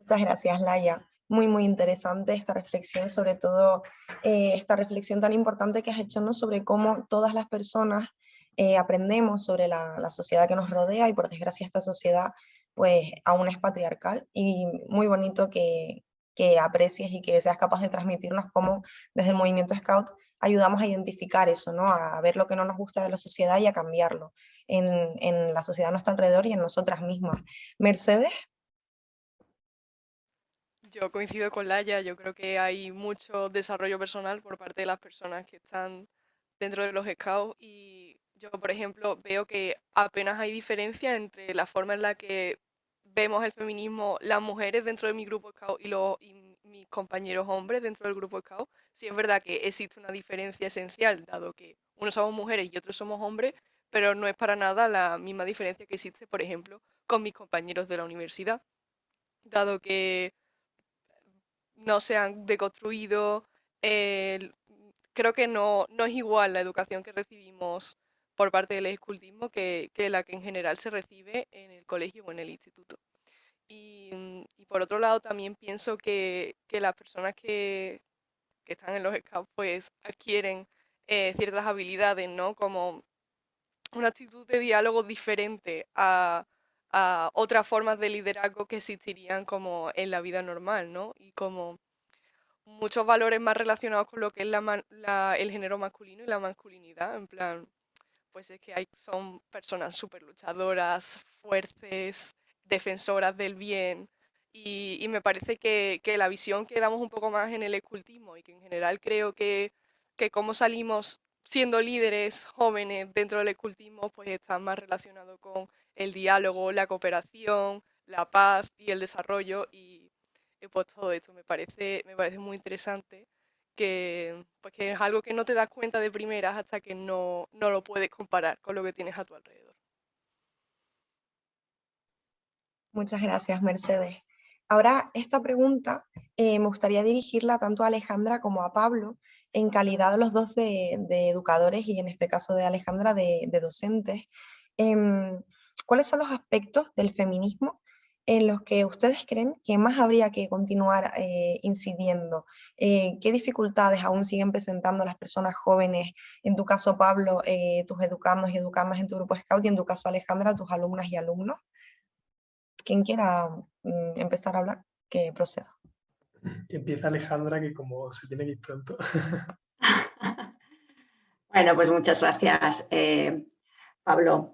Muchas gracias, Laia. muy, muy interesante esta reflexión, sobre todo eh, esta reflexión tan importante que has hecho ¿no? sobre cómo todas las personas eh, aprendemos sobre la, la, sociedad que nos rodea y por desgracia esta sociedad pues aún es patriarcal y muy bonito que, que aprecies y que seas capaz de transmitirnos cómo desde el movimiento Scout ayudamos a identificar eso, ¿no? a ver lo que no nos gusta de la sociedad y a cambiarlo en, en la sociedad a nuestro alrededor y en nosotras mismas. Mercedes. Yo coincido con Laia, yo creo que hay mucho desarrollo personal por parte de las personas que están dentro de los scouts y yo, por ejemplo, veo que apenas hay diferencia entre la forma en la que vemos el feminismo las mujeres dentro de mi grupo scout y, los, mis compañeros hombres dentro del grupo scout. Sí es verdad que existe una diferencia esencial, dado que unos somos mujeres y otros somos hombres, pero no es para nada la misma diferencia que existe, por ejemplo, con mis compañeros de la universidad, dado que no se han deconstruido. creo que no, no es igual la educación que recibimos por parte del escultismo que, que, la que en general se recibe en el colegio o en el instituto. Y, mm, y por otro lado también pienso que, que las personas que, que, están en los scouts pues adquieren eh, ciertas habilidades, ¿no? Como una actitud de diálogo diferente a, a otras formas de liderazgo que existirían como en la vida normal, ¿no? Y como muchos valores más relacionados con lo que es la, el género masculino y la masculinidad, en plan, pues es que hay, son personas súper luchadoras, fuertes, defensoras del bien, y, y me parece que, que, la visión que damos un poco más en el escultismo y que en general creo que, que cómo salimos siendo líderes jóvenes dentro del escultismo, pues está más relacionado con el diálogo, la cooperación, la paz y el desarrollo y, pues todo esto me parece, me parece muy interesante que, pues que es algo que no te das cuenta de primeras hasta que no, no lo puedes comparar con lo que tienes a tu alrededor. Muchas gracias, Mercedes. Ahora, esta pregunta eh, me gustaría dirigirla tanto a Alejandra como a Pablo, en calidad de los dos de, educadores y en este caso de Alejandra de, docentes. Em, ¿Cuáles son los aspectos del feminismo en los que ustedes creen que más habría que continuar eh, incidiendo? Eh, ¿Qué dificultades aún siguen presentando las personas jóvenes? En tu caso, Pablo, tus educandos y educandas en tu grupo Scout y en tu caso, Alejandra, tus alumnas y alumnos. Quien quiera mm, empezar a hablar, que proceda. Empieza Alejandra, que como se tiene que ir pronto. bueno, pues muchas gracias, eh, Pablo.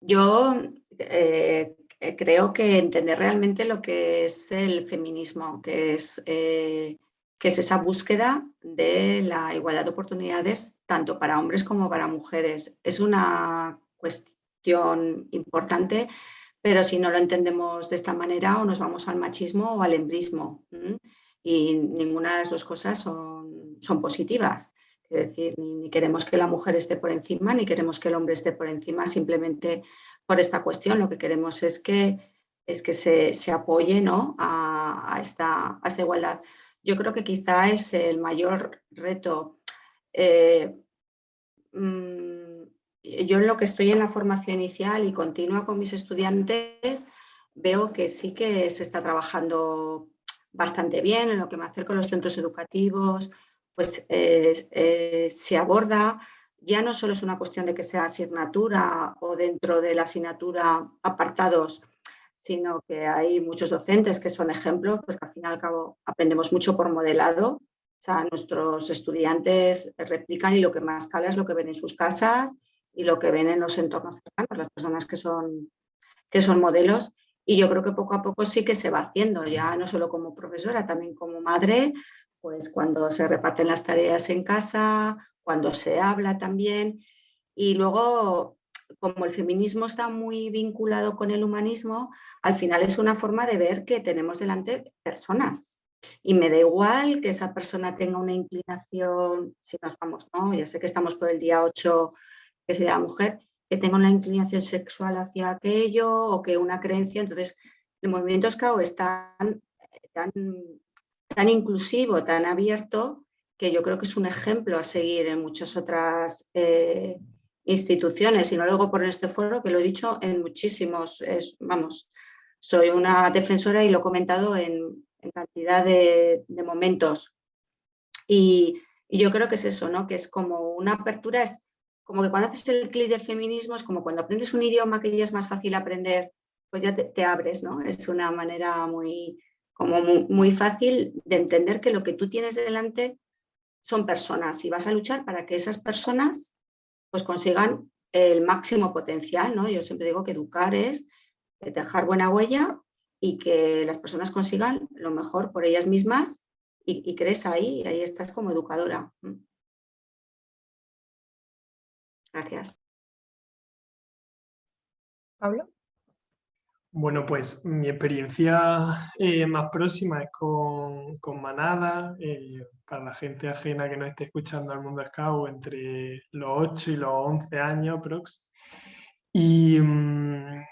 Yo eh, creo que entender realmente lo que es el feminismo, que es, eh, que es esa búsqueda de la igualdad de oportunidades tanto para hombres como para mujeres. Es una cuestión importante pero si no lo entendemos de esta manera o nos vamos al machismo o al embrismo. Y ninguna de las dos cosas son, son positivas. Es decir, ni, queremos que la mujer esté por encima, ni queremos que el hombre esté por encima simplemente por esta cuestión. Lo que queremos es que, es que se, se apoye ¿no? a, esta, a, igualdad. Yo creo que quizá es el mayor reto. Eh, mm, yo en lo que estoy en la formación inicial y continua con mis estudiantes, veo que sí que se está trabajando bastante bien en lo que me acerco a los centros educativos, pues eh, se aborda, ya no solo es una cuestión de que sea asignatura o dentro de la asignatura apartados, sino que hay muchos docentes que son ejemplos, pues que al fin y al cabo aprendemos mucho por modelado, o sea, nuestros estudiantes replican y lo que más cala es lo que ven en sus casas y lo que ven en los entornos cercanos, las personas que son, que son modelos. Y yo creo que poco a poco sí que se va haciendo, ya no solo como profesora, también como madre, pues cuando se reparten las tareas en casa, cuando se habla también. Y luego, como el feminismo está muy vinculado con el humanismo, al final es una forma de ver que tenemos delante personas. Y me da igual que esa persona tenga una inclinación, si nos vamos, ¿no? Ya sé que estamos por el día 8 que sea mujer, que tenga una inclinación sexual hacia aquello o que una creencia. Entonces, el movimiento Scout es tan, tan, inclusivo, tan abierto, que yo creo que es un ejemplo a seguir en muchas otras eh, instituciones. Y no lo digo por este foro, que lo he dicho en muchísimos, vamos, soy una defensora y lo he comentado en, en cantidad de, momentos. Y, yo creo que es eso, ¿no? que es como una apertura, es como que cuando haces el clic del feminismo, es como cuando aprendes un idioma que ya es más fácil aprender, pues ya te, abres, ¿no? Es una manera muy, como muy, fácil de entender que lo que tú tienes delante son personas y vas a luchar para que esas personas pues consigan el máximo potencial, ¿no? Yo siempre digo que educar es dejar buena huella y que las personas consigan lo mejor por ellas mismas y, crees ahí, y ahí estás como educadora. Mm. Gracias. Pablo. Bueno, pues mi experiencia eh, más próxima es con, Manada, eh, para la gente ajena que no esté escuchando al mundo scout entre los 8 y los 11 años prox. Y, mm,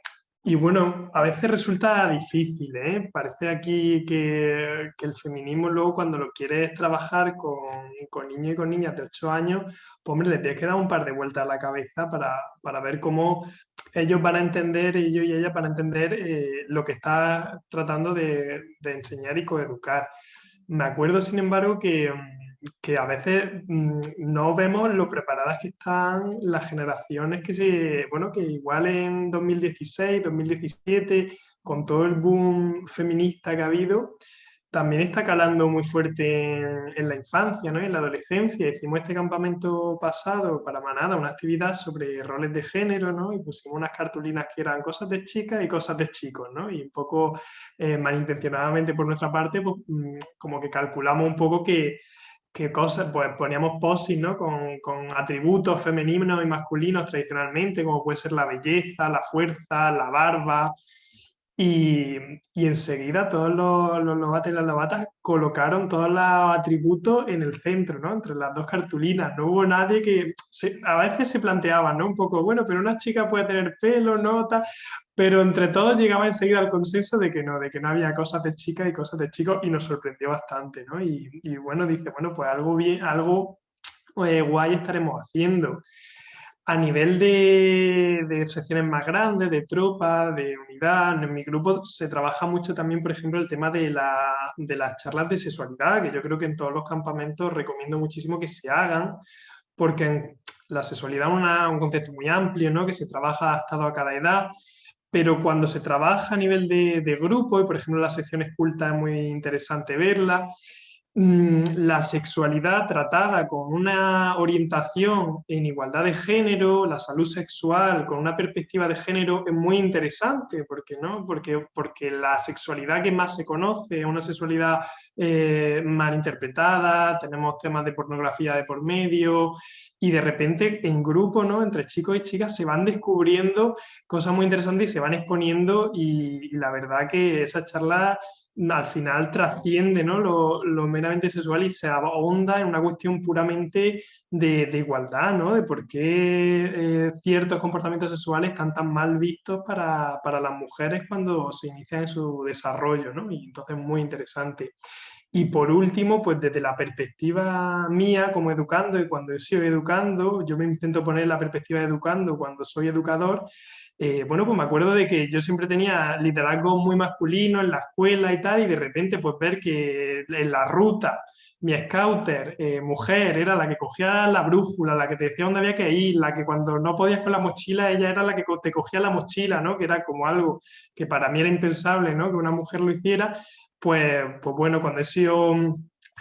y bueno, a veces resulta difícil, ¿eh? Parece aquí que, el feminismo luego cuando lo quieres trabajar con, con, niños y con niñas de 8 años, pues hombre, le tienes que dar un par de vueltas a la cabeza para, ver cómo ellos van a entender, ellos y ellas van a entender eh, lo que está tratando de, enseñar y coeducar. Me acuerdo, sin embargo, que que a veces mm, no vemos lo preparadas que están las generaciones que se, bueno, que igual en 2016, 2017, con todo el boom feminista que ha habido, también está calando muy fuerte en, la infancia, ¿no? en la adolescencia. Hicimos este campamento pasado para Manada, una actividad sobre roles de género, ¿no? y pusimos unas cartulinas que eran cosas de chicas y cosas de chicos, ¿no? y un poco eh, malintencionadamente por nuestra parte, pues, mm, como que calculamos un poco que qué cosas, pues poníamos posis, ¿no? Con, con, atributos femeninos y masculinos tradicionalmente, como puede ser la belleza, la fuerza, la barba, y, y enseguida todos los, los lobatos y las lobatas colocaron todos los atributos en el centro, ¿no? Entre las dos cartulinas. No hubo nadie que... a veces se planteaba, ¿no? Un poco, bueno, pero una chica puede tener pelo, nota, pero entre todos llegaba enseguida al consenso de que no, de que no había cosas de chica y cosas de chicos y nos sorprendió bastante, ¿no? Y, y bueno, dice, bueno, pues algo bien, algo eh, guay estaremos haciendo. A nivel de, de, secciones más grandes, de tropas, de unidad, en mi grupo se trabaja mucho también, por ejemplo, el tema de, la, de las charlas de sexualidad, que yo creo que en todos los campamentos recomiendo muchísimo que se hagan, porque la sexualidad es un concepto muy amplio, ¿no? que se trabaja adaptado a cada edad, pero cuando se trabaja a nivel de, de grupo, y por ejemplo la sección esculta es muy interesante verla, Mm, la sexualidad tratada con una orientación en igualdad de género, la salud sexual con una perspectiva de género es muy interesante, porque, ¿no? porque, porque la sexualidad que más se conoce es una sexualidad eh, mal interpretada, tenemos temas de pornografía de por medio y de repente en grupo, ¿no? entre chicos y chicas, se van descubriendo cosas muy interesantes y se van exponiendo y la verdad que esa charla al final trasciende ¿no? lo, meramente sexual y se ahonda en una cuestión puramente de, igualdad, ¿no? de por qué eh, ciertos comportamientos sexuales están tan mal vistos para, las mujeres cuando se inician en su desarrollo, ¿no? y entonces muy interesante. Y por último, pues desde la perspectiva mía como educando y cuando he sido educando, yo me intento poner la perspectiva de educando cuando soy educador, eh, bueno, pues me acuerdo de que yo siempre tenía liderazgo muy masculino en la escuela y tal, y de repente pues ver que en la ruta mi scouter, eh, mujer, era la que cogía la brújula, la que te decía dónde había que ir, la que cuando no podías con la mochila, ella era la que te cogía la mochila, ¿no? Que era como algo que para mí era impensable, ¿no? Que una mujer lo hiciera, pues, pues bueno, cuando he sido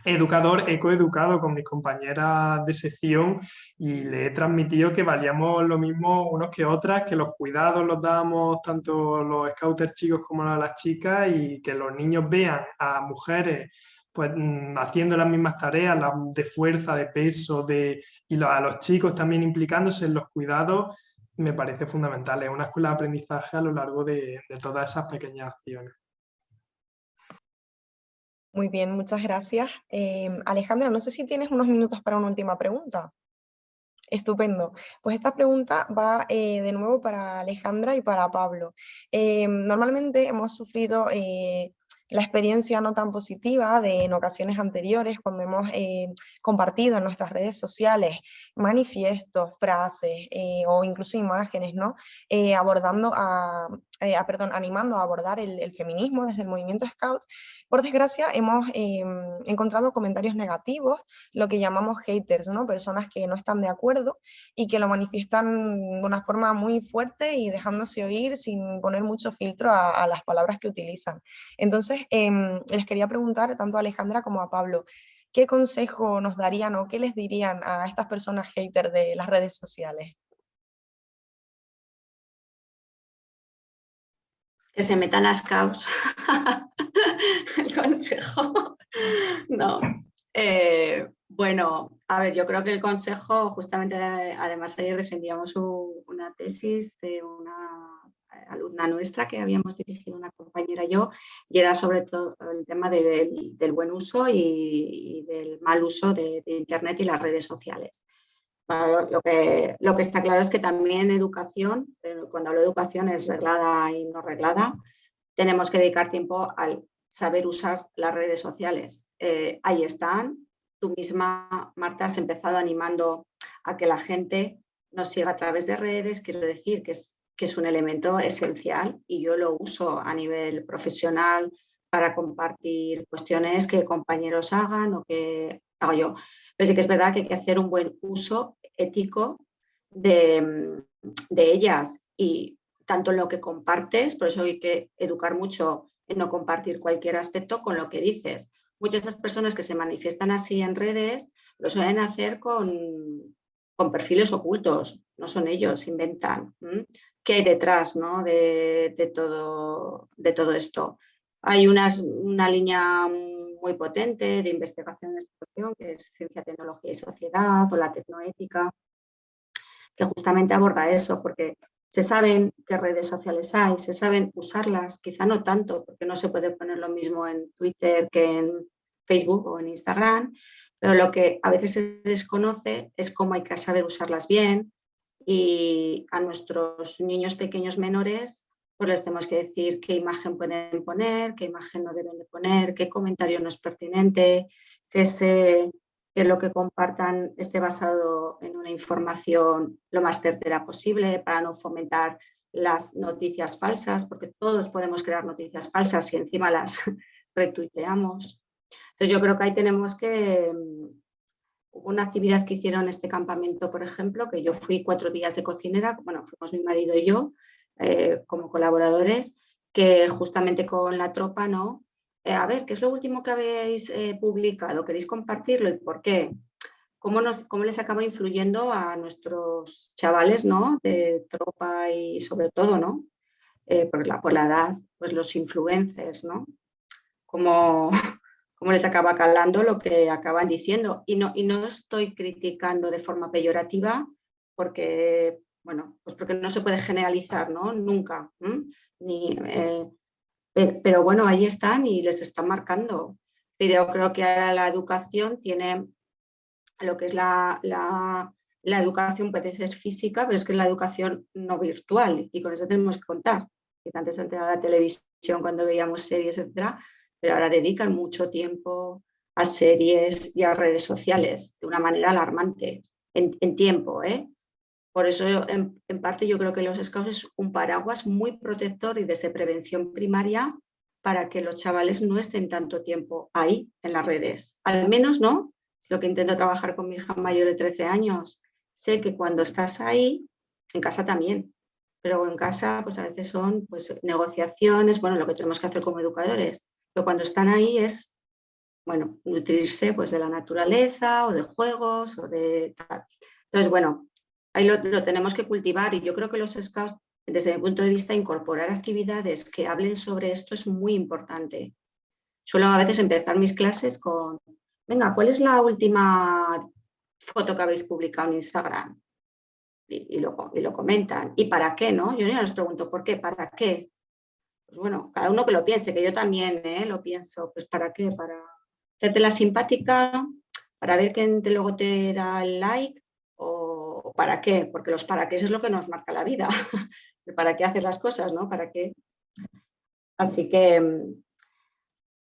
educador, he coeducado con mis compañeras de sección y le he transmitido que valíamos lo mismo unos que otras, que los cuidados los dábamos tanto los scouters chicos como las chicas y que los niños vean a mujeres pues mm, haciendo las mismas tareas de fuerza, de peso, de, y a los chicos también implicándose en los cuidados, me parece fundamental. Es una escuela de aprendizaje a lo largo de todas esas pequeñas acciones. Muy bien, muchas gracias. Em, Alejandra, no sé si tienes unos minutos para una última pregunta. Estupendo. Pues esta pregunta va eh, de nuevo para Alejandra y para Pablo. Em, normalmente hemos sufrido eh, la experiencia no tan positiva de en ocasiones anteriores cuando hemos eh, compartido en nuestras redes sociales manifiestos, frases o incluso imágenes, ¿no? abordando a, eh, ah, perdón, animando a abordar el, feminismo desde el movimiento Scout, por desgracia hemos em, encontrado comentarios negativos, lo que llamamos haters, ¿no? personas que no están de acuerdo y que lo manifiestan de una forma muy fuerte y dejándose oír sin poner mucho filtro a, las palabras que utilizan. Entonces, em, les quería preguntar tanto a Alejandra como a Pablo, ¿qué consejo nos darían o qué les dirían a estas personas haters de las redes sociales? Que se metan a scouts. el consejo. no. Eh, bueno, a ver, yo creo que el consejo, justamente además ayer defendíamos una tesis de una alumna nuestra que habíamos dirigido una compañera y yo, y era sobre todo el tema del, buen uso y, del mal uso de Internet y las redes sociales lo, que, lo que está claro es que también educación, cuando hablo de educación es reglada y no reglada, tenemos que dedicar tiempo al saber usar las redes sociales. Eh, ahí están. Tú misma, Marta, has empezado animando a que la gente nos siga a través de redes. Quiero decir que es, que es un elemento esencial y yo lo uso a nivel profesional para compartir cuestiones que compañeros hagan o que hago yo. Pero sí que es verdad que hay que hacer un buen uso ético de, ellas y tanto lo que compartes, por eso hay que educar mucho en no compartir cualquier aspecto con lo que dices. Muchas de esas personas que se manifiestan así en redes lo suelen hacer con, con perfiles ocultos, no son ellos, inventan. ¿Qué hay detrás ¿no? de, todo, de todo esto? Hay unas, una línea muy potente de investigación en esta cuestión, que es Ciencia, Tecnología y Sociedad o la Tecnoética, que justamente aborda eso, porque se saben qué redes sociales hay, se saben usarlas, quizá no tanto, porque no se puede poner lo mismo en Twitter que en Facebook o en Instagram, pero lo que a veces se desconoce es cómo hay que saber usarlas bien y a nuestros niños pequeños menores pues les tenemos que decir qué imagen pueden poner, qué imagen no deben de poner, qué comentario no es pertinente, que, lo que compartan esté basado en una información lo más certera posible para no fomentar las noticias falsas, porque todos podemos crear noticias falsas y encima las retuiteamos. Entonces yo creo que ahí tenemos que... Hubo una actividad que hicieron este campamento, por ejemplo, que yo fui cuatro días de cocinera, bueno, fuimos mi marido y yo, eh, como colaboradores, que justamente con la tropa, ¿no? Eh, a ver, ¿qué es lo último que habéis eh, publicado? ¿Queréis compartirlo y por qué? ¿Cómo, nos, ¿Cómo les acaba influyendo a nuestros chavales, ¿no? De tropa y sobre todo, ¿no? por, la, por la edad, pues los influencers, ¿no? Cómo, cómo les acaba calando lo que acaban diciendo. Y no, y no estoy criticando de forma peyorativa porque bueno, pues porque no se puede generalizar, ¿no? Nunca. Ni, eh, pero bueno, ahí están y les están marcando. Yo creo que ahora la educación tiene lo que es la, la, educación puede ser física, pero es que es la educación no virtual y con eso tenemos que contar. Antes antes la televisión cuando veíamos series, etcétera, pero ahora dedican mucho tiempo a series y a redes sociales de una manera alarmante en, en tiempo, ¿eh? Por eso, en, parte, yo creo que los scouts es un paraguas muy protector y desde prevención primaria para que los chavales no estén tanto tiempo ahí, en las redes. Al menos, ¿no? Lo que intento trabajar con mi hija mayor de 13 años. Sé que cuando estás ahí, en casa también, pero en casa pues a veces son pues, negociaciones, bueno, lo que tenemos que hacer como educadores, pero cuando están ahí es, bueno, nutrirse pues de la naturaleza o de juegos o de tal. Entonces, bueno, ahí lo, tenemos que cultivar y yo creo que los scouts, desde mi punto de vista, incorporar actividades que hablen sobre esto es muy importante. Suelo a veces empezar mis clases con, venga, ¿cuál es la última foto que habéis publicado en Instagram? Y, lo, y lo, comentan. ¿Y para qué? no? Yo ya les pregunto, ¿por qué? ¿Para qué? Pues bueno, cada uno que lo piense, que yo también ¿eh? lo pienso. Pues ¿para qué? Para hacerte la simpática, para ver quién te, luego te da el like para qué, porque los para qué es lo que nos marca la vida, para qué hacer las cosas, ¿no? ¿Para qué? Así que mm,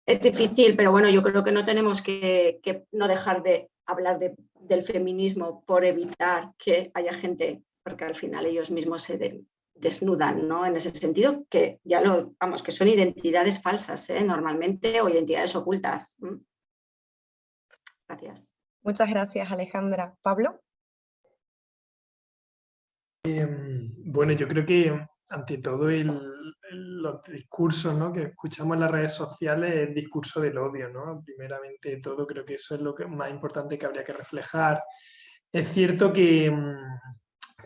es difícil, pero bueno, yo creo que no tenemos que, no dejar de hablar del feminismo por evitar que haya gente, porque al final ellos mismos se desnudan, ¿no? En ese sentido, que ya lo, vamos, que son identidades falsas, ¿eh? normalmente, o identidades ocultas. Gracias. Muchas gracias, Alejandra. ¿Pablo? Em, bueno, yo creo que ante todo el, los discursos ¿no? que escuchamos en las redes sociales, el discurso del odio, ¿no? Primeramente todo, creo que eso es lo que, más importante que habría que reflejar. Es cierto que, mm,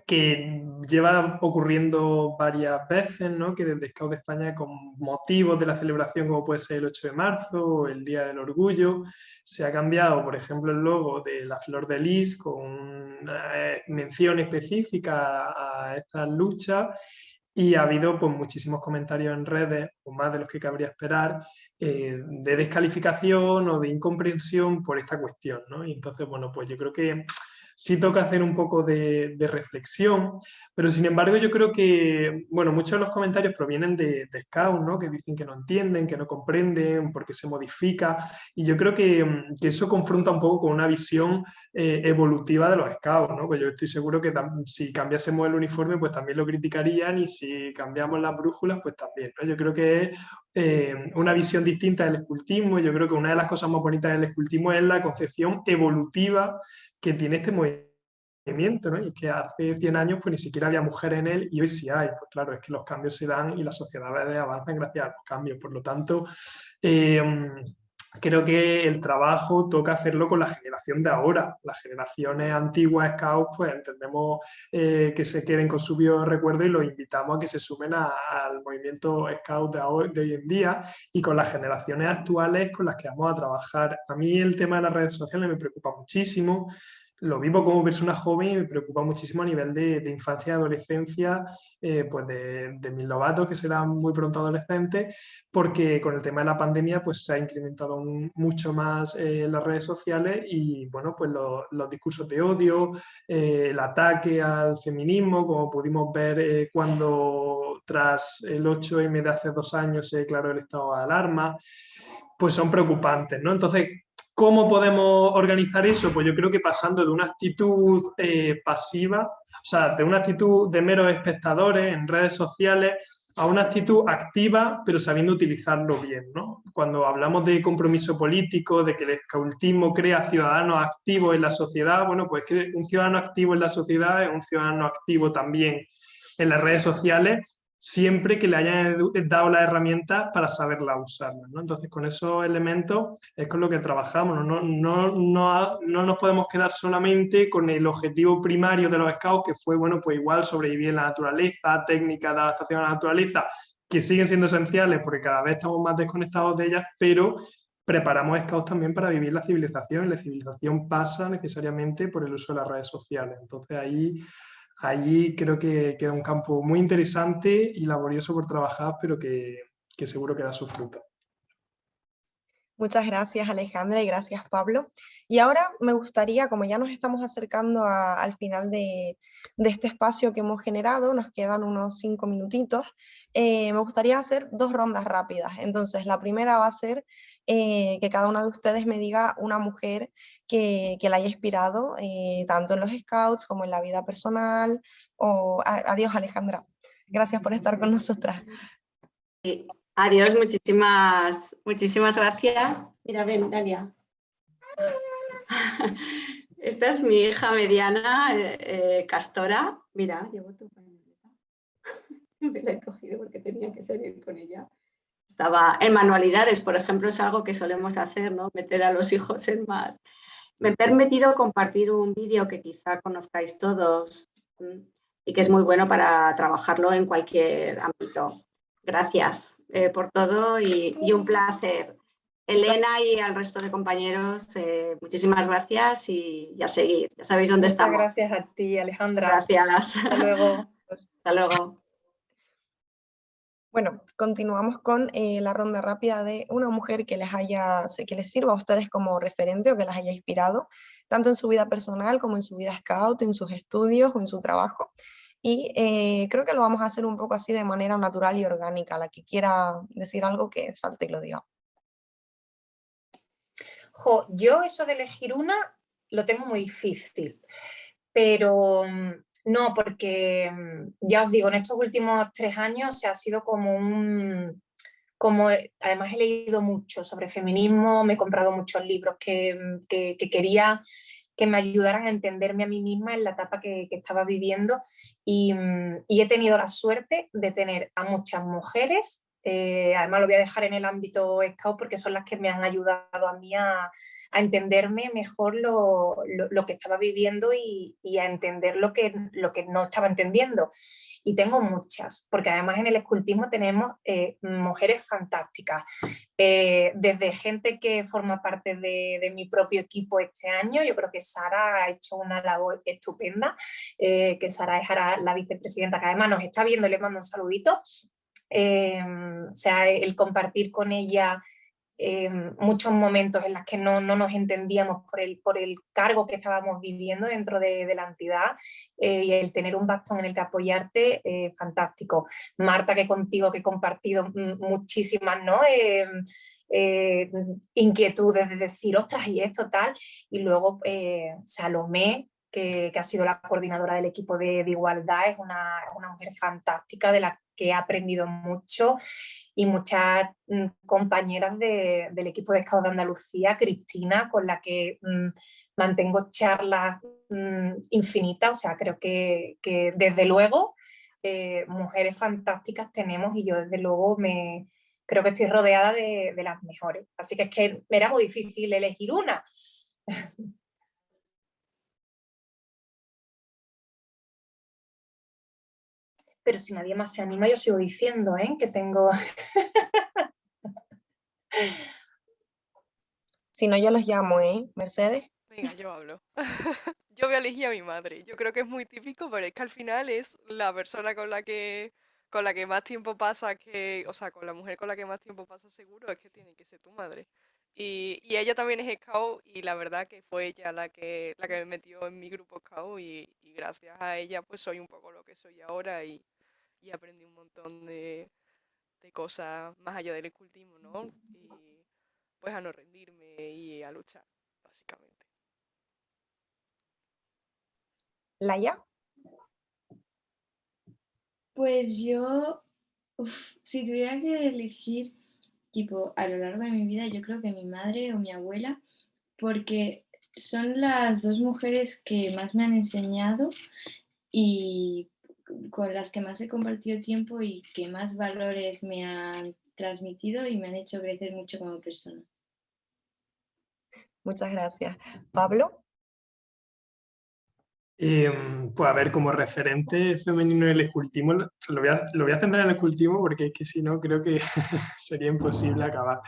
que lleva ocurriendo varias veces, ¿no? que desde Scout de España, con motivos de la celebración como puede ser el 8 de marzo o el Día del Orgullo, se ha cambiado, por ejemplo, el logo de la flor de lis con una eh, mención específica a esta lucha y ha habido pues, muchísimos comentarios en redes, o más de los que cabría esperar, eh, de descalificación o de incomprensión por esta cuestión. ¿no? Y entonces, bueno, pues yo creo que sí toca hacer un poco de, reflexión, pero sin embargo yo creo que, bueno, muchos de los comentarios provienen de, de Scout, ¿no? que dicen que no entienden, que no comprenden, porque se modifica, y yo creo que, eso confronta un poco con una visión eh, evolutiva de los Scouts, ¿no? pues yo estoy seguro que si cambiásemos el uniforme, pues también lo criticarían, y si cambiamos las brújulas, pues también, ¿no? Yo creo que es eh, una visión distinta del escultismo, yo creo que una de las cosas más bonitas del escultismo es la concepción evolutiva que tiene este movimiento. Y que hace 100 años pues ni siquiera había mujeres en él y hoy sí hay. Pues claro, es que los cambios se dan y las sociedades avanzan gracias a los cambios. Por lo tanto, eh, creo que el trabajo toca hacerlo con la generación de ahora. Las generaciones antiguas scouts, pues entendemos eh, que se queden con su recuerdo y los invitamos a que se sumen al movimiento scout de, hoy, de hoy en día y con las generaciones actuales con las que vamos a trabajar. A mí el tema de las redes sociales me preocupa muchísimo lo vivo como persona joven y me preocupa muchísimo a nivel de, infancia y adolescencia, eh, pues de, mis lobatos que serán muy pronto adolescentes, porque con el tema de la pandemia pues se ha incrementado mucho más eh, las redes sociales y bueno, pues los discursos de odio, eh, el ataque al feminismo, como pudimos ver cuando tras el 8M de hace dos años se declaró el estado de alarma, pues son preocupantes, ¿no? Entonces, ¿Cómo podemos organizar eso? Pues yo creo que pasando de una actitud eh, pasiva, o sea, de una actitud de meros espectadores en redes sociales, a una actitud activa, pero sabiendo utilizarlo bien. Cuando hablamos de compromiso político, de que el escautismo crea ciudadanos activos en la sociedad, bueno, pues que un ciudadano activo en la sociedad es un ciudadano activo también en las redes sociales siempre que le hayan dado las herramientas para saberla usarlas. ¿no? Entonces, con esos elementos es con lo que trabajamos. ¿no? No, no, no, nos podemos quedar solamente con el objetivo primario de los scouts, que fue, bueno, pues igual sobrevivir en la naturaleza, técnicas de adaptación a la naturaleza, que siguen siendo esenciales porque cada vez estamos más desconectados de ellas, pero preparamos scouts también para vivir la civilización y la civilización pasa necesariamente por el uso de las redes sociales. Entonces ahí allí creo que queda un campo muy interesante y laborioso por trabajar, pero que, seguro que da su fruto. Muchas gracias Alejandra y gracias Pablo. Y ahora me gustaría, como ya nos estamos acercando al final de, este espacio que hemos generado, nos quedan unos cinco minutitos, eh, me gustaría hacer dos rondas rápidas. Entonces la primera va a ser eh, que cada una de ustedes me diga una mujer que, la haya inspirado, eh, tanto en los scouts como en la vida personal. O, adiós Alejandra, gracias por estar con nosotras. Adiós, muchísimas, muchísimas gracias. Mira, ven, Dalia. Esta es mi hija mediana, eh, Castora. Mira, llevo tu Me la he cogido porque tenía que salir con ella estaba en manualidades, por ejemplo, es algo que solemos hacer, ¿no? Meter a los hijos en más. Me he permitido compartir un vídeo que quizá conozcáis todos y que es muy bueno para trabajarlo en cualquier ámbito. Gracias eh, por todo y, un placer. Elena y al resto de compañeros, eh, muchísimas gracias y, a seguir. Ya sabéis dónde estamos. gracias a ti, Alejandra. Gracias. Hasta luego. Hasta luego. Bueno, continuamos con eh, la ronda rápida de una mujer que les, haya, que les sirva a ustedes como referente o que las haya inspirado, tanto en su vida personal como en su vida scout, en sus estudios o en su trabajo. Y eh, creo que lo vamos a hacer un poco así de manera natural y orgánica. La que quiera decir algo que salte y lo diga. yo eso de elegir una lo tengo muy difícil, pero mm, No, porque mm, ya os digo, en estos últimos tres años se ha sido como un... Como, además he leído mucho sobre feminismo, me he comprado muchos libros que, mm, que, quería que me ayudaran a entenderme a mí misma en la etapa que, estaba viviendo y, mm, y, he tenido la suerte de tener a muchas mujeres eh, además lo voy a dejar en el ámbito Scout porque son las que me han ayudado a mí a, entenderme mejor lo, que estaba viviendo y, a entender lo que, lo que no estaba entendiendo. Y tengo muchas, porque además en el escultismo tenemos eh, mujeres fantásticas, eh, desde gente que forma parte de, mi propio equipo este año, yo creo que Sara ha hecho una labor estupenda, que Sara es la vicepresidenta, que además nos está viendo, le mando un saludito, Em, o sea, el compartir con ella em, muchos momentos en los que no, no, nos entendíamos por el, por el cargo que estábamos viviendo dentro de, la entidad eh, y el tener un bastón en el que apoyarte, eh, fantástico. Marta, que contigo que he compartido muchísimas ¿no? Em, eh, inquietudes de decir, ostras, y esto tal, y luego Salomé, que, que, ha sido la coordinadora del equipo de, igualdad, es una, mujer fantástica de la que he aprendido mucho y muchas mm, compañeras del equipo de Escado de Andalucía, Cristina, con la que mm, mantengo charlas mm, infinitas, o sea, creo que, desde luego eh, mujeres fantásticas tenemos y yo desde luego me creo que estoy rodeada de, de las mejores, así que es que era muy difícil elegir una. pero si nadie más se anima, yo sigo diciendo ¿eh? que tengo... si no, yo los llamo, ¿eh? Mercedes. Venga, yo hablo. yo voy a elegir a mi madre. Yo creo que es muy típico, pero es que al final es la persona con la que con la que más tiempo pasa que, o sea, con la mujer con la que más tiempo pasa seguro es que tiene que ser tu madre. Y, ella también es scout y la verdad que fue ella la que, la que me metió en mi grupo scout y, y gracias a ella pues soy un poco lo que soy ahora y, y aprendí un montón de, cosas más allá del escultismo, ¿no? Y pues a no rendirme y a luchar, básicamente. ¿Laia? Pues yo, si tuviera que elegir, tipo, a lo largo de mi vida, yo creo que mi madre o mi abuela, porque son las dos mujeres que más me han enseñado y con las que más he compartido tiempo y que más valores me han transmitido y me han hecho crecer mucho como persona. Muchas gracias. Pablo. Em, pues a ver, como referente femenino del escultismo, lo voy, a, lo voy a centrar en el escultismo porque es que si no creo que sería imposible acabar.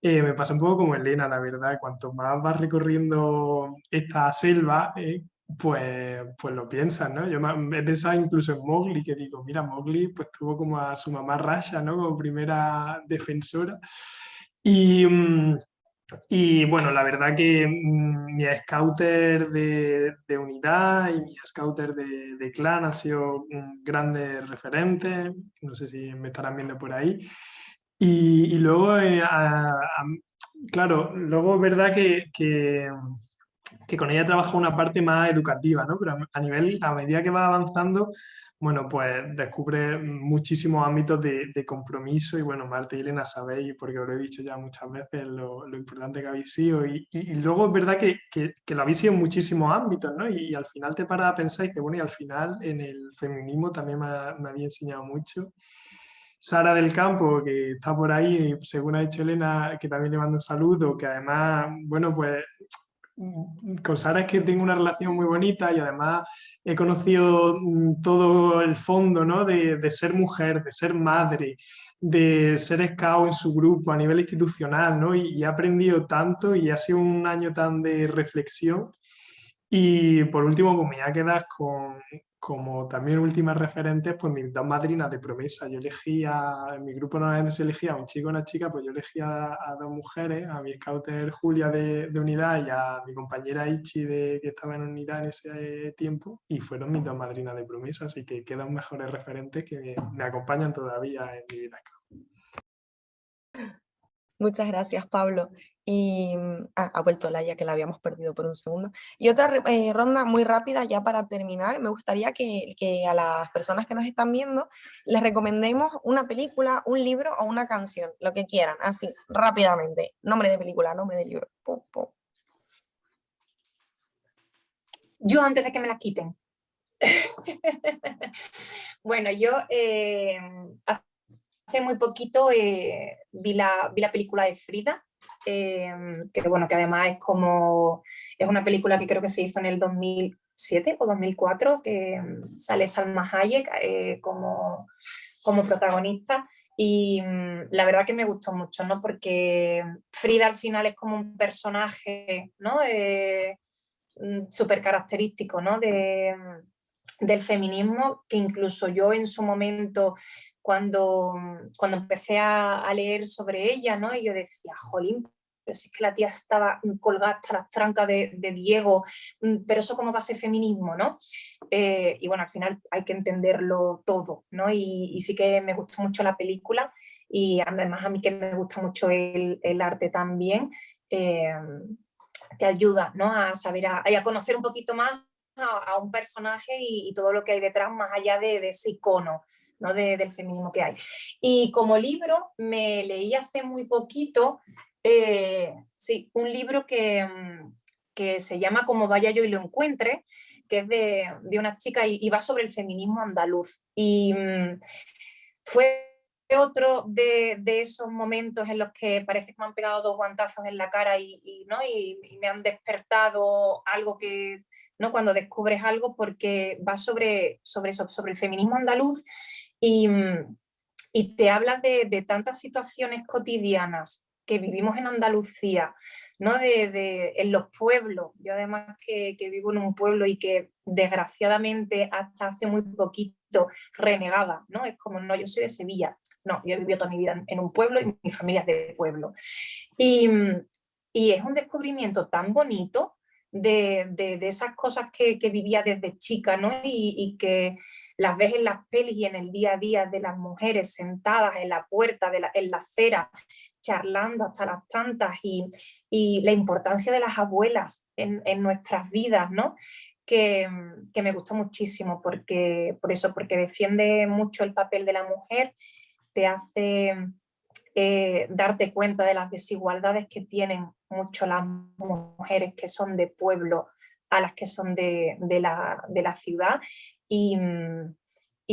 Eh, me pasa un poco como Elena, la verdad, cuanto más vas recorriendo esta selva, eh, pues, pues lo piensas, ¿no? Yo he pensado incluso en Mowgli, que digo, mira, Mowgli pues tuvo como a su mamá Rasha, ¿no? Como primera defensora. Y, mm, y bueno, la verdad que mm, mi scouter de, de, unidad y mi scouter de, de clan han sido grandes referentes, no sé si me estarán viendo por ahí. Y, y luego, eh, claro, luego verdad que, que que con ella trabaja una parte más educativa, ¿no? Pero a nivel, a medida que va avanzando, bueno, pues descubre muchísimos ámbitos de, compromiso y bueno, Marta y Elena sabéis, porque os lo he dicho ya muchas veces, lo, importante que habéis sido y, luego es verdad que, que, lo habéis sido en muchísimos ámbitos, ¿no? Y, al final te paras a pensar y que bueno, y al final en el feminismo también me, me había enseñado mucho. Sara del Campo, que está por ahí, según ha dicho Elena, que también le mando un saludo, que además, bueno, pues con Sara es que tengo una relación muy bonita y además he conocido mm, todo el fondo ¿no? de, ser mujer, de ser madre, de ser scout en su grupo a nivel institucional ¿no? y, y he aprendido tanto y ha sido un año tan de reflexión. Y por último, pues me voy con, como también últimas referentes, pues mis dos madrinas de promesa. Yo elegí a, en mi grupo no se elegía a un chico y una chica, pues yo elegí a, dos mujeres, a mi scouter Julia de, de, unidad y a mi compañera Ichi de, que estaba en unidad en ese tiempo, y fueron mis dos madrinas de promesa, así que quedan mejores referentes que me, acompañan todavía en mi vida. Muchas gracias, Pablo. Y mm, ah, ha vuelto Laia, que la habíamos perdido por un segundo. Y otra eh, ronda muy rápida ya para terminar. Me gustaría que, que, a las personas que nos están viendo les recomendemos una película, un libro o una canción, lo que quieran, así, rápidamente. Nombre de película, nombre de libro. Yo antes de que me la quiten. bueno, yo eh, hace muy poquito eh, vi, la, vi, la, película de Frida, eh, que bueno, que además es como, es una película que creo que se hizo en el 2007 o 2004, que mm, sale Salma Hayek eh, como, como protagonista y mm, la verdad que me gustó mucho, ¿no? Porque Frida al final es como un personaje, ¿no? Mm, súper característico, ¿no? De, del feminismo, que incluso yo en su momento cuando, cuando empecé a, leer sobre ella, ¿no? Y yo decía, jolín, pero si es que la tía estaba colgada hasta las trancas de, Diego, mm, pero eso cómo va a ser feminismo, ¿no? Eh, y bueno, al final hay que entenderlo todo, ¿no? Y, sí que me gustó mucho la película y además a mí que me gusta mucho el, arte también, eh, te ayuda, ¿no? A saber, a, a conocer un poquito más a, un personaje y, todo lo que hay detrás más allá de ese icono, ¿no? del feminismo que hay. Y como libro me leí hace muy poquito, eh, sí, un libro que, mm, que, se llama Como vaya yo y lo encuentre, que es de, de una chica y, va sobre el feminismo andaluz. Y mm, fue otro de, de, esos momentos en los que parece que me han pegado dos guantazos en la cara y, ¿no? y, me han despertado algo que, ¿no? cuando descubres algo porque va sobre, sobre sobre el feminismo andaluz Mm, y, te habla de, tantas situaciones cotidianas que vivimos en Andalucía, ¿no? De, en los pueblos, yo además que, vivo en un pueblo y que desgraciadamente hasta hace muy poquito renegada, ¿no? Es como, no, yo soy de Sevilla, no, yo he vivido toda mi vida en un pueblo y mi familia es de pueblo. Y, mm, y es un descubrimiento tan bonito de, esas cosas que, vivía desde chica, ¿no? Y, que las ves en las pelis y en el día a día de las mujeres sentadas en la puerta, de la, en la acera, charlando hasta las tantas y, la importancia de las abuelas en, nuestras vidas, ¿no? Que, me gustó muchísimo porque, por eso, porque defiende mucho el papel de la mujer, te hace eh, darte cuenta de las desigualdades que tienen mucho las mujeres que son de pueblo a las que son de, la, ciudad y,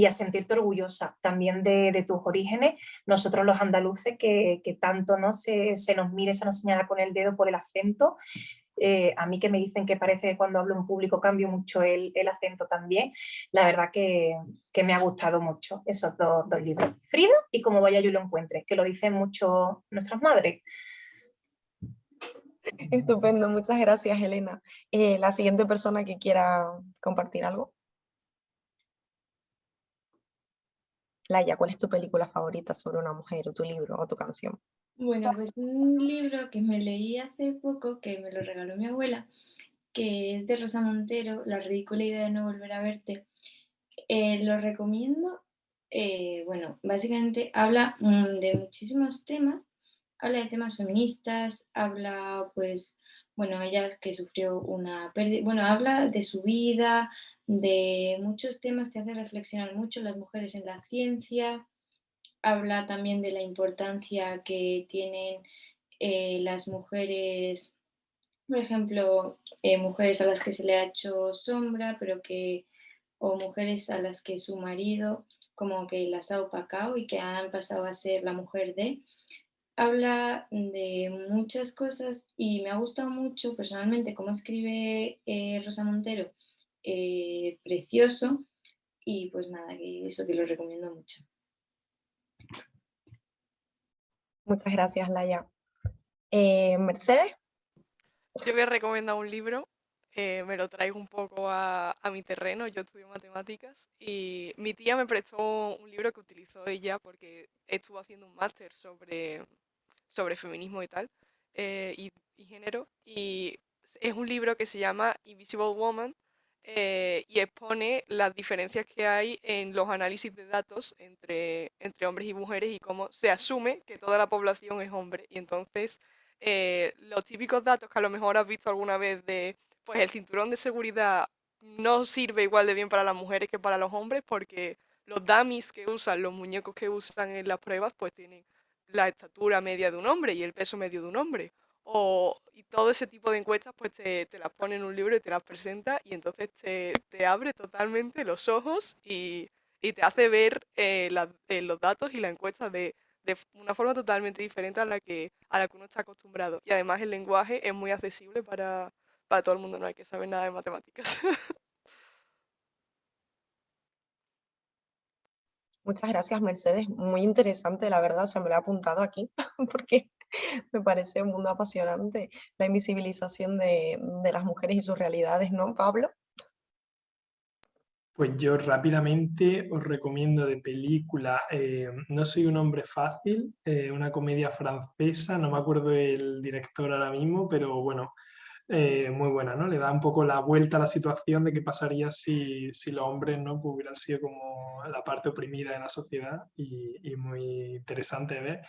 a sentirte orgullosa también de, tus orígenes. Nosotros los andaluces que, tanto ¿no? Se, nos mire, se nos señala con el dedo por el acento, eh, a mí que me dicen que parece que cuando hablo en público cambio mucho el, acento también, la verdad que, me ha gustado mucho esos dos, libros. Frida y Como vaya yo lo encuentre, que lo dicen mucho nuestras madres. Estupendo, muchas gracias Elena. Eh, la siguiente persona que quiera compartir algo. Laia, ¿cuál es tu película favorita sobre una mujer o tu libro o tu canción? Bueno, pues un libro que me leí hace poco, que me lo regaló mi abuela, que es de Rosa Montero, La ridícula idea de no volver a verte. Eh, lo recomiendo. Eh, bueno, básicamente habla mm, de muchísimos temas habla de temas feministas, habla pues, bueno, ella que sufrió una pérdida, bueno, habla de su vida, de muchos temas que hace reflexionar mucho las mujeres en la ciencia, habla también de la importancia que tienen eh, las mujeres, por ejemplo, eh, mujeres a las que se le ha hecho sombra, pero que, o mujeres a las que su marido como que las ha opacado y que han pasado a ser la mujer de, habla de muchas cosas y me ha gustado mucho personalmente cómo escribe eh, Rosa Montero, eh, precioso, y pues nada, que eso que lo recomiendo mucho. Muchas gracias, Laia. Eh, Mercedes. Yo voy a recomendar un libro, me lo traigo un poco a, a, mi terreno, yo estudio matemáticas y mi tía me prestó un libro que utilizó ella porque estuvo haciendo un máster sobre sobre feminismo y tal, eh, y, género, y es un libro que se llama Invisible Woman, eh, y expone las diferencias que hay en los análisis de datos entre, entre hombres y mujeres y cómo se asume que toda la población es hombre. Y entonces eh, los típicos datos que a lo mejor has visto alguna vez de, pues el cinturón de seguridad no sirve igual de bien para las mujeres que para los hombres porque los dummies que usan, los muñecos que usan en las pruebas, pues tienen la estatura media de un hombre y el peso medio de un hombre. O, y todo ese tipo de encuestas pues te, te las pone en un libro y te las presenta y entonces te, te abre totalmente los ojos y, y te hace ver eh, eh, los datos y la encuesta de, de, una forma totalmente diferente a la, que, a la que uno está acostumbrado. Y además el lenguaje es muy accesible para, para todo el mundo, no hay que saber nada de matemáticas. Muchas gracias, Mercedes. Muy interesante, la verdad, se me lo he apuntado aquí, porque me parece un mundo apasionante la invisibilización de, las mujeres y sus realidades, ¿no, Pablo? Pues yo rápidamente os recomiendo de película eh, No soy un hombre fácil, eh, una comedia francesa, no me acuerdo el director ahora mismo, pero bueno, eh, muy buena, ¿no? Le da un poco la vuelta a la situación de qué pasaría si, si los hombres no pues hubieran sido como la parte oprimida de la sociedad y, muy interesante ver.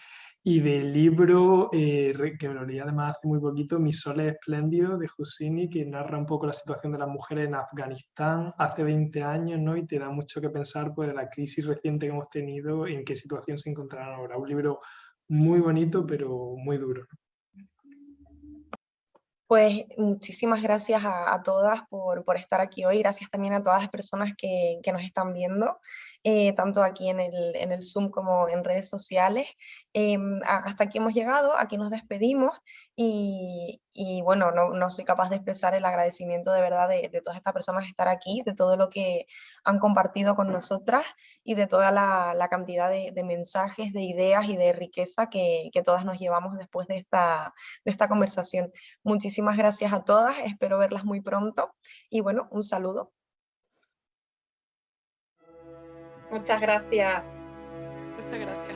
Y del libro eh, que me lo leí además hace muy poquito, Mi sol es espléndido, de Husini, que narra un poco la situación de las mujeres en Afganistán hace 20 años, ¿no? Y te da mucho que pensar pues, de la crisis reciente que hemos tenido, en qué situación se encontrarán ahora. Un libro muy bonito, pero muy duro. Pues muchísimas gracias a, todas por, estar aquí hoy, gracias también a todas las personas que, que nos están viendo. Eh, tanto aquí en el, en el, Zoom como en redes sociales. Em, hasta aquí hemos llegado, aquí nos despedimos y, bueno, no, no, soy capaz de expresar el agradecimiento de verdad de, de, todas estas personas estar aquí, de todo lo que han compartido con nosotras y de toda la, la cantidad de, de, mensajes, de ideas y de riqueza que, que todas nos llevamos después de esta, de esta conversación. Muchísimas gracias a todas, espero verlas muy pronto y bueno, un saludo. Muchas gracias. Muchas gracias.